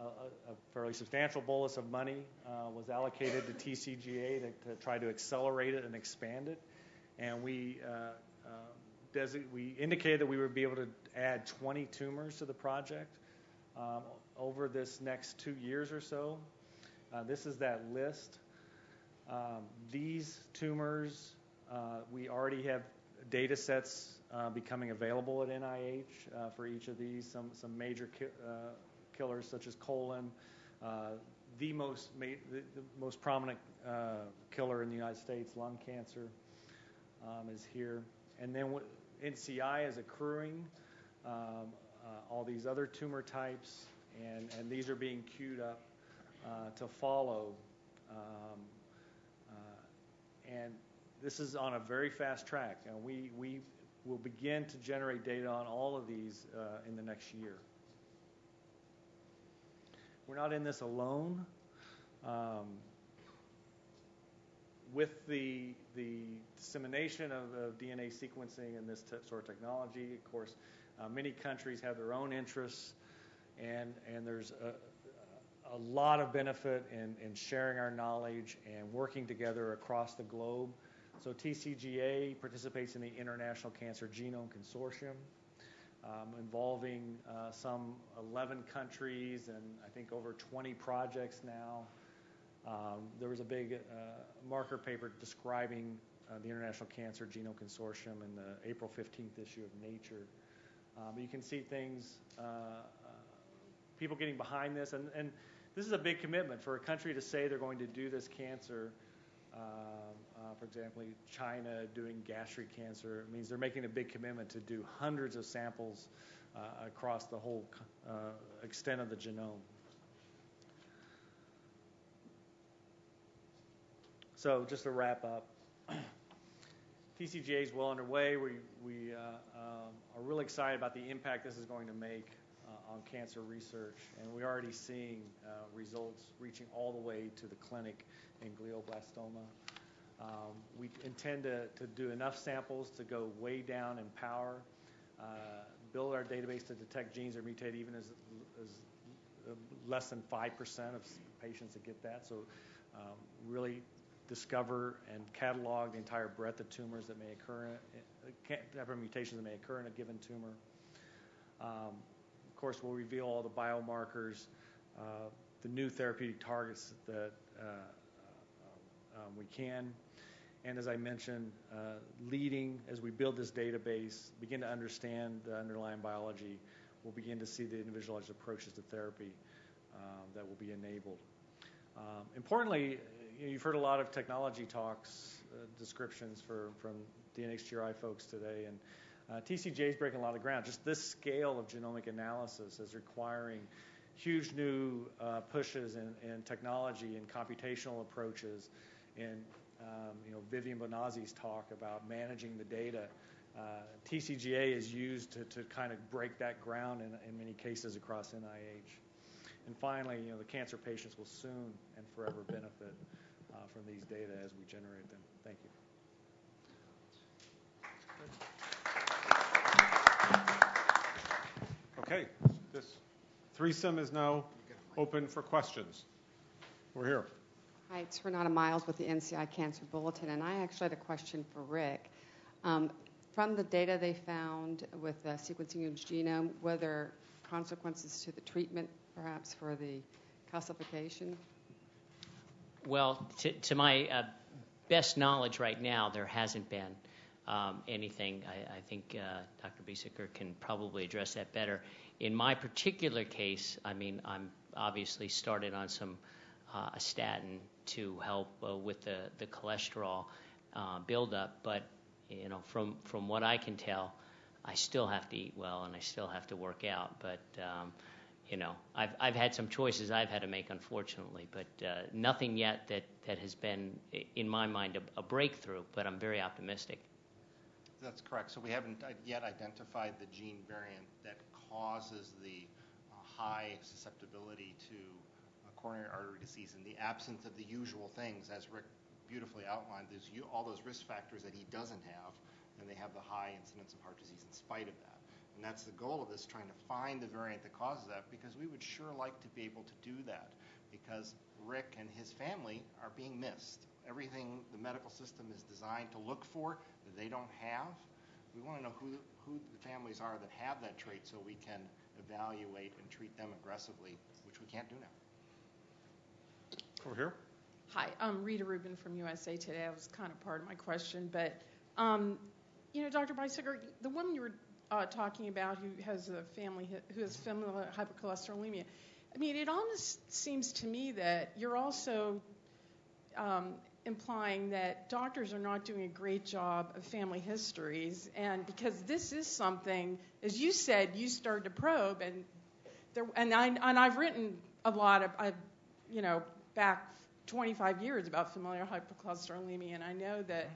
a, a, fairly substantial bolus of money uh, was allocated to TCGA to, to, try to accelerate it and expand it. And we we indicated that we would be able to add 20 tumors to the project um, over this next two years or so. Uh, this is that list. Um, these tumors, uh, we already have data sets uh, becoming available at NIH uh, for each of these. Some, some major ki- uh, killers, such as colon. Uh, the most, ma- the, the, most prominent killer in the United States, lung cancer, um, is here. And then w- NCI is accruing um, uh, all these other tumor types, and, and these are being queued up uh, to follow. Um, uh, and this is on a very fast track, and we, we will begin to generate data on all of these in the next year. We're not in this alone. Um, with the, the dissemination of, of, DNA sequencing and this t- sort of technology, of course, uh, many countries have their own interests, and, and there's a, a lot of benefit in, in sharing our knowledge and working together across the globe. So TCGA participates in the International Cancer Genome Consortium. um, involving uh, some 11 countries and I think over 20 projects now. Um, there was a big uh, marker paper describing uh, the International Cancer Genome Consortium in the April 15th issue of Nature. Um, you can see things, uh, people getting behind this, and, and this is a big commitment for a country to say they're going to do this cancer. Um, uh, for example, China doing gastric cancer means they're making a big commitment to do hundreds of samples uh, across the whole uh, extent of the genome. So just to wrap up, (clears throat) TCGA is well underway. We, we uh, um, are really excited about the impact this is going to make uh, on cancer research, and we're already seeing uh, results reaching all the way to the clinic in glioblastoma. Um, we intend to, to do enough samples to go way down in power, uh, build our database to detect genes that mutate even as, as uh, less than 5% of patients that get that. So um, really discover and catalog the entire breadth of tumors that may occur, uh, mutations that may occur in a given tumor. Um, of course, we'll reveal all the biomarkers, uh, the new therapeutic targets that uh, uh, um, we can. And as I mentioned, uh, leading as we build this database, begin to understand the underlying biology, we'll begin to see the individualized approaches to therapy um, that will be enabled. Um, importantly, you've heard a lot of technology talks, uh, descriptions for, from the NHGRI folks today, and uh, TCGA is breaking a lot of ground. Just this scale of genomic analysis is requiring huge new uh, pushes in, in, technology and computational approaches. And um, you know, Vivian Bonazzi's talk about managing the data. Uh, TCGA is used to, to kind of break that ground in, in many cases across NIH. And finally, you know, the cancer patients will soon and forever benefit from these data as we generate them. Thank you. Okay, this threesome is now open for questions. We're here. Hi, it's Renata Miles with the NCI Cancer Bulletin, and I actually had a question for Rick. Um, from the data they found with the sequencing your genome, were there consequences to the treatment, perhaps for the calcification? Well, to, my uh, best knowledge right now, there hasn't been um, anything. I, think uh, Dr. Biesecker can probably address that better. In my particular case, I mean, I'm obviously started on some uh, a statin to help with the cholesterol buildup, but you know, from from what I can tell, I still have to eat well and I still have to work out, but. You know, I've I've had some choices I've had to make, unfortunately, but uh, nothing yet that that has been, in my mind, a, breakthrough. But I'm very optimistic. That's correct. So we haven't yet identified the gene variant that causes the uh, high susceptibility to uh, coronary artery disease in the absence of the usual things, as Rick beautifully outlined. All those risk factors that he doesn't have, and they have the high incidence of heart disease in spite of that. And that's the goal of this, trying to find the variant that causes that, because we would sure like to be able to do that, because Rick and his family are being missed. Everything the medical system is designed to look for that they don't have, we want to know who, who the families are that have that trait so we can evaluate and treat them aggressively, which we can't do now. Over here. Hi, I'm Rita Rubin from USA Today. That was kind of part of my question, but um, you know, Dr. Biesecker, the woman you were talking about who has a family who has familial hypercholesterolemia. I mean, it almost seems to me that you're also um, implying that doctors are not doing a great job of family histories, and because this is something, as you said, you started to probe, and there, and I and I've written a lot of, you know, back 25 years about familial hypercholesterolemia, and I know that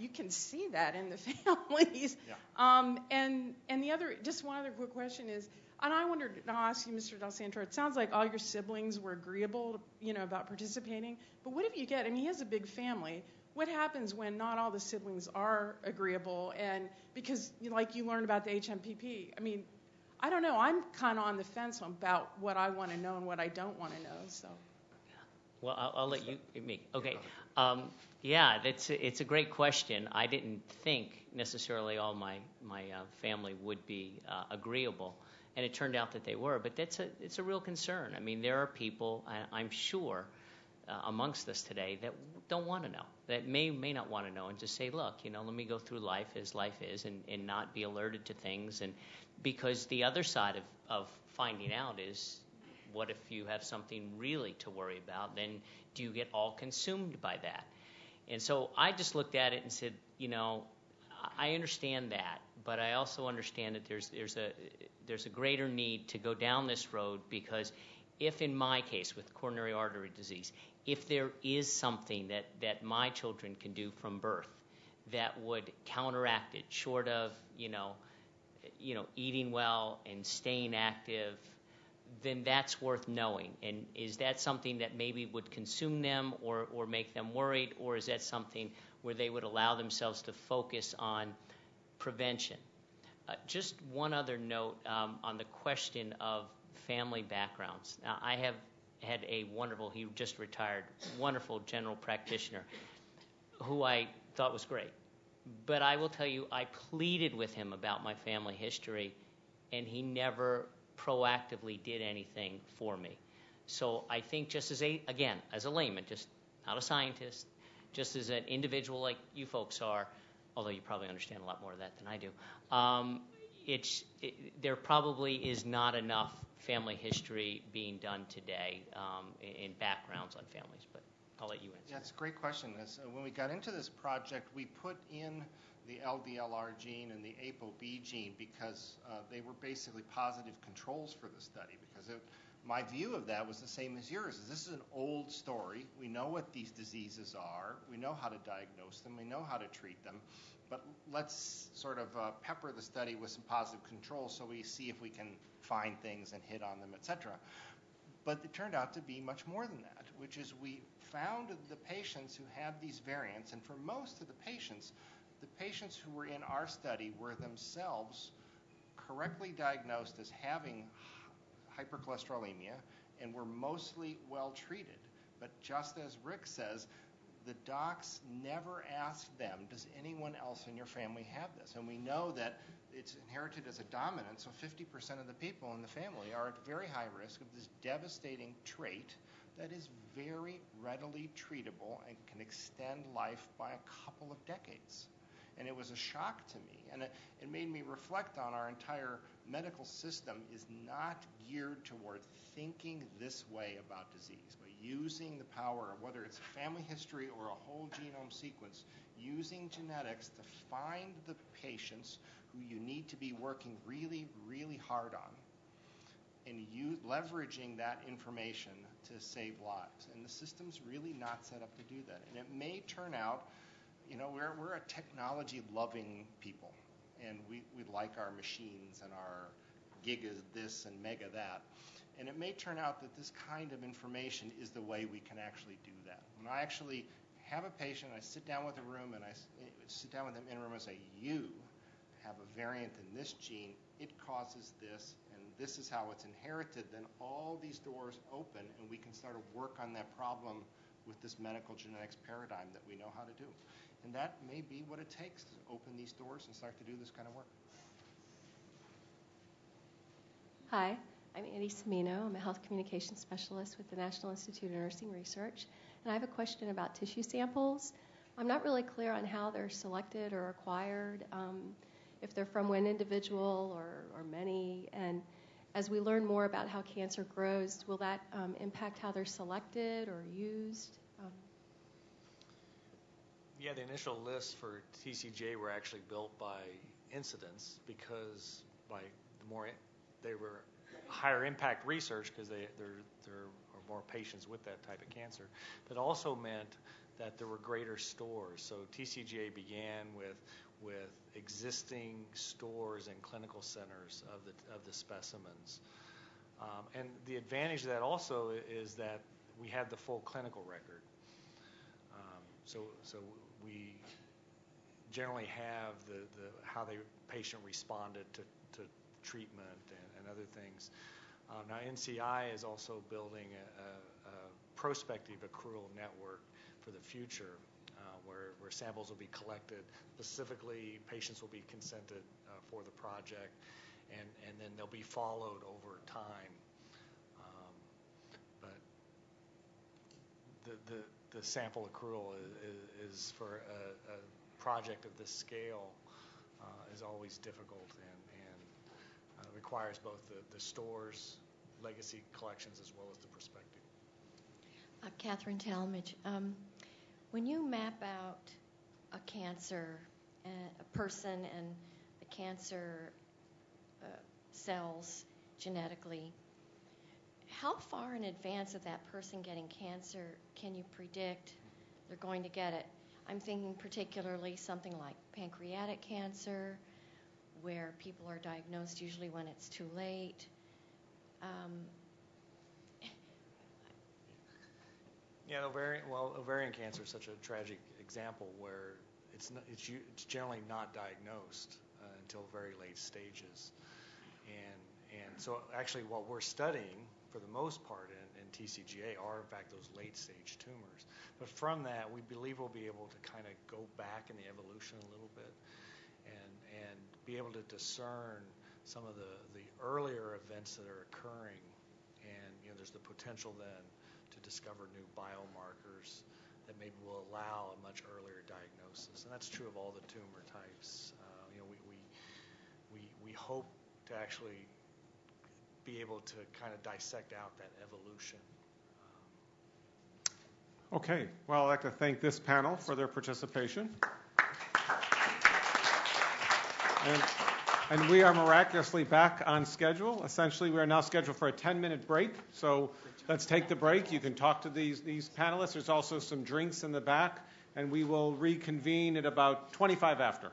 you can see that in the (laughs) families. Um, and and the other, just one other quick question is, and I wondered, and I'll ask you, Mr. Del Santoro. It sounds like all your siblings were agreeable, you know, about participating. But what if you get? I mean, he has a big family. What happens when not all the siblings are agreeable? And because, like you learned about the HNPP, I mean, I don't know. I'm kind of on the fence about what I want to know and what I don't want to know. Well, I'll, I'll let you, me. Okay. Um, yeah, that's a, it's a great question. I didn't think necessarily all my my uh, family would be uh, agreeable, and it turned out that they were. But that's a it's a real concern. I mean, there are people, I, I'm sure, uh, amongst us today that don't want to know, that may may not want to know, and just say, look, you know, let me go through life as life is, and and not be alerted to things, and because the other side of of finding out is what if you have something really to worry about? Then do you get all consumed by that? And so I just looked at it and said, you know, I understand that, but I also understand that there's there's a there's a greater need to go down this road because if in my case with coronary artery disease, if there is something that, that my children can do from birth that would counteract it, short of, you know, you know, eating well and staying active then that's worth knowing. And is that something that maybe would consume them or, make them worried, or is that something where they would allow themselves to focus on prevention? Uh, just one other note um, on the question of family backgrounds. Now, I have had a wonderful, he just retired, wonderful general practitioner who I thought was great. But I will tell you, I pleaded with him about my family history, and he never proactively did anything for me. So I think just as a again as a layman, just not a scientist, just as an individual like you folks are, although you probably understand a lot more of that than I do. Um, it's it, there probably is not enough family history being done today um, in, backgrounds on families, but I'll let you answer. Yeah, it's a great question. As, uh, when we got into this project, we put in the LDLR gene and the ApoB gene because uh, they were basically positive controls for the study. Because my view of that was the same as yours. This is an old story. We know what these diseases are. We know how to diagnose them. We know how to treat them. But let's sort of uh, pepper the study with some positive controls so we see if we can find things and hit on them, etc. But it turned out to be much more than that, which is we found the patients who had these variants, and for most of the patients, the patients who were in our study were themselves correctly diagnosed as having hypercholesterolemia and were mostly well treated. But just as Rick says, the docs never asked them, does anyone else in your family have this? And we know that it's inherited as a dominant, so 50% of the people in the family are at very high risk of this devastating trait that is very readily treatable and can extend life by a couple of decades and it was a shock to me. And it, it made me reflect on our entire medical system is not geared toward thinking this way about disease, but using the power of whether it's a family history or a whole genome sequence, using genetics to find the patients who you need to be working really, really hard on and you, leveraging that information to save lives. And the system's really not set up to do that. And it may turn out you know, we're, we're a technology loving people, and we, we like our machines and our giga this and mega that. And it may turn out that this kind of information is the way we can actually do that. When I actually have a patient, I sit down with a room and I sit down with them in a room and say, You have a variant in this gene, it causes this, and this is how it's inherited, then all these doors open and we can start to work on that problem with this medical genetics paradigm that we know how to do. And that may be what it takes to open these doors and start to do this kind of work. Hi, I'm Annie Semino. I'm a health communication specialist with the National Institute of Nursing Research. And I have a question about tissue samples. I'm not really clear on how they're selected or acquired, um, if they're from one individual or, or many. And as we learn more about how cancer grows, will that um, impact how they're selected or used? Yeah, the initial lists for TCGA were actually built by incidence because by the more they were higher impact research because there there are more patients with that type of cancer. But also meant that there were greater stores. So TCGA began with with existing stores and clinical centers of the of the specimens. Um, and the advantage of that also is that we had the full clinical record. Um, so so we generally have the, the how the patient responded to, to treatment and, and other things. Um, now NCI is also building a, a, a prospective accrual network for the future, uh, where, where samples will be collected. Specifically, patients will be consented uh, for the project, and, and then they'll be followed over time. Um, but the, the, the sample accrual is, is for a, a project of this scale uh, is always difficult and, and uh, requires both the, the store's legacy collections as well as the prospective. Uh, Catherine Talmadge, um, when you map out a cancer, uh, a person and the cancer uh, cells genetically, how far in advance of that person getting cancer can you predict they're going to get it? I'm thinking particularly something like pancreatic cancer, where people are diagnosed usually when it's too late. Um, yeah, ovarian. Well, ovarian cancer is such a tragic example where it's not, it's, it's generally not diagnosed uh, until very late stages, and and so actually what we're studying for the most part in, TCGA are in fact those late stage tumors. But from that, we believe we'll be able to kind of go back in the evolution a little bit and be able to discern some of the, earlier events that are occurring. And you know, there's the potential then to discover new biomarkers that maybe will allow a much earlier diagnosis. And that's true of all the tumor types. Uh, you know, we, we we we hope to actually be able to kind of dissect out that evolution. Okay. Well, I'd like to thank this panel for their participation. And, and we are miraculously back on schedule. Essentially, we are now scheduled for a 10-minute break. So let's take the break. You can talk to these, these panelists. There's also some drinks in the back, and we will reconvene at about 25 after.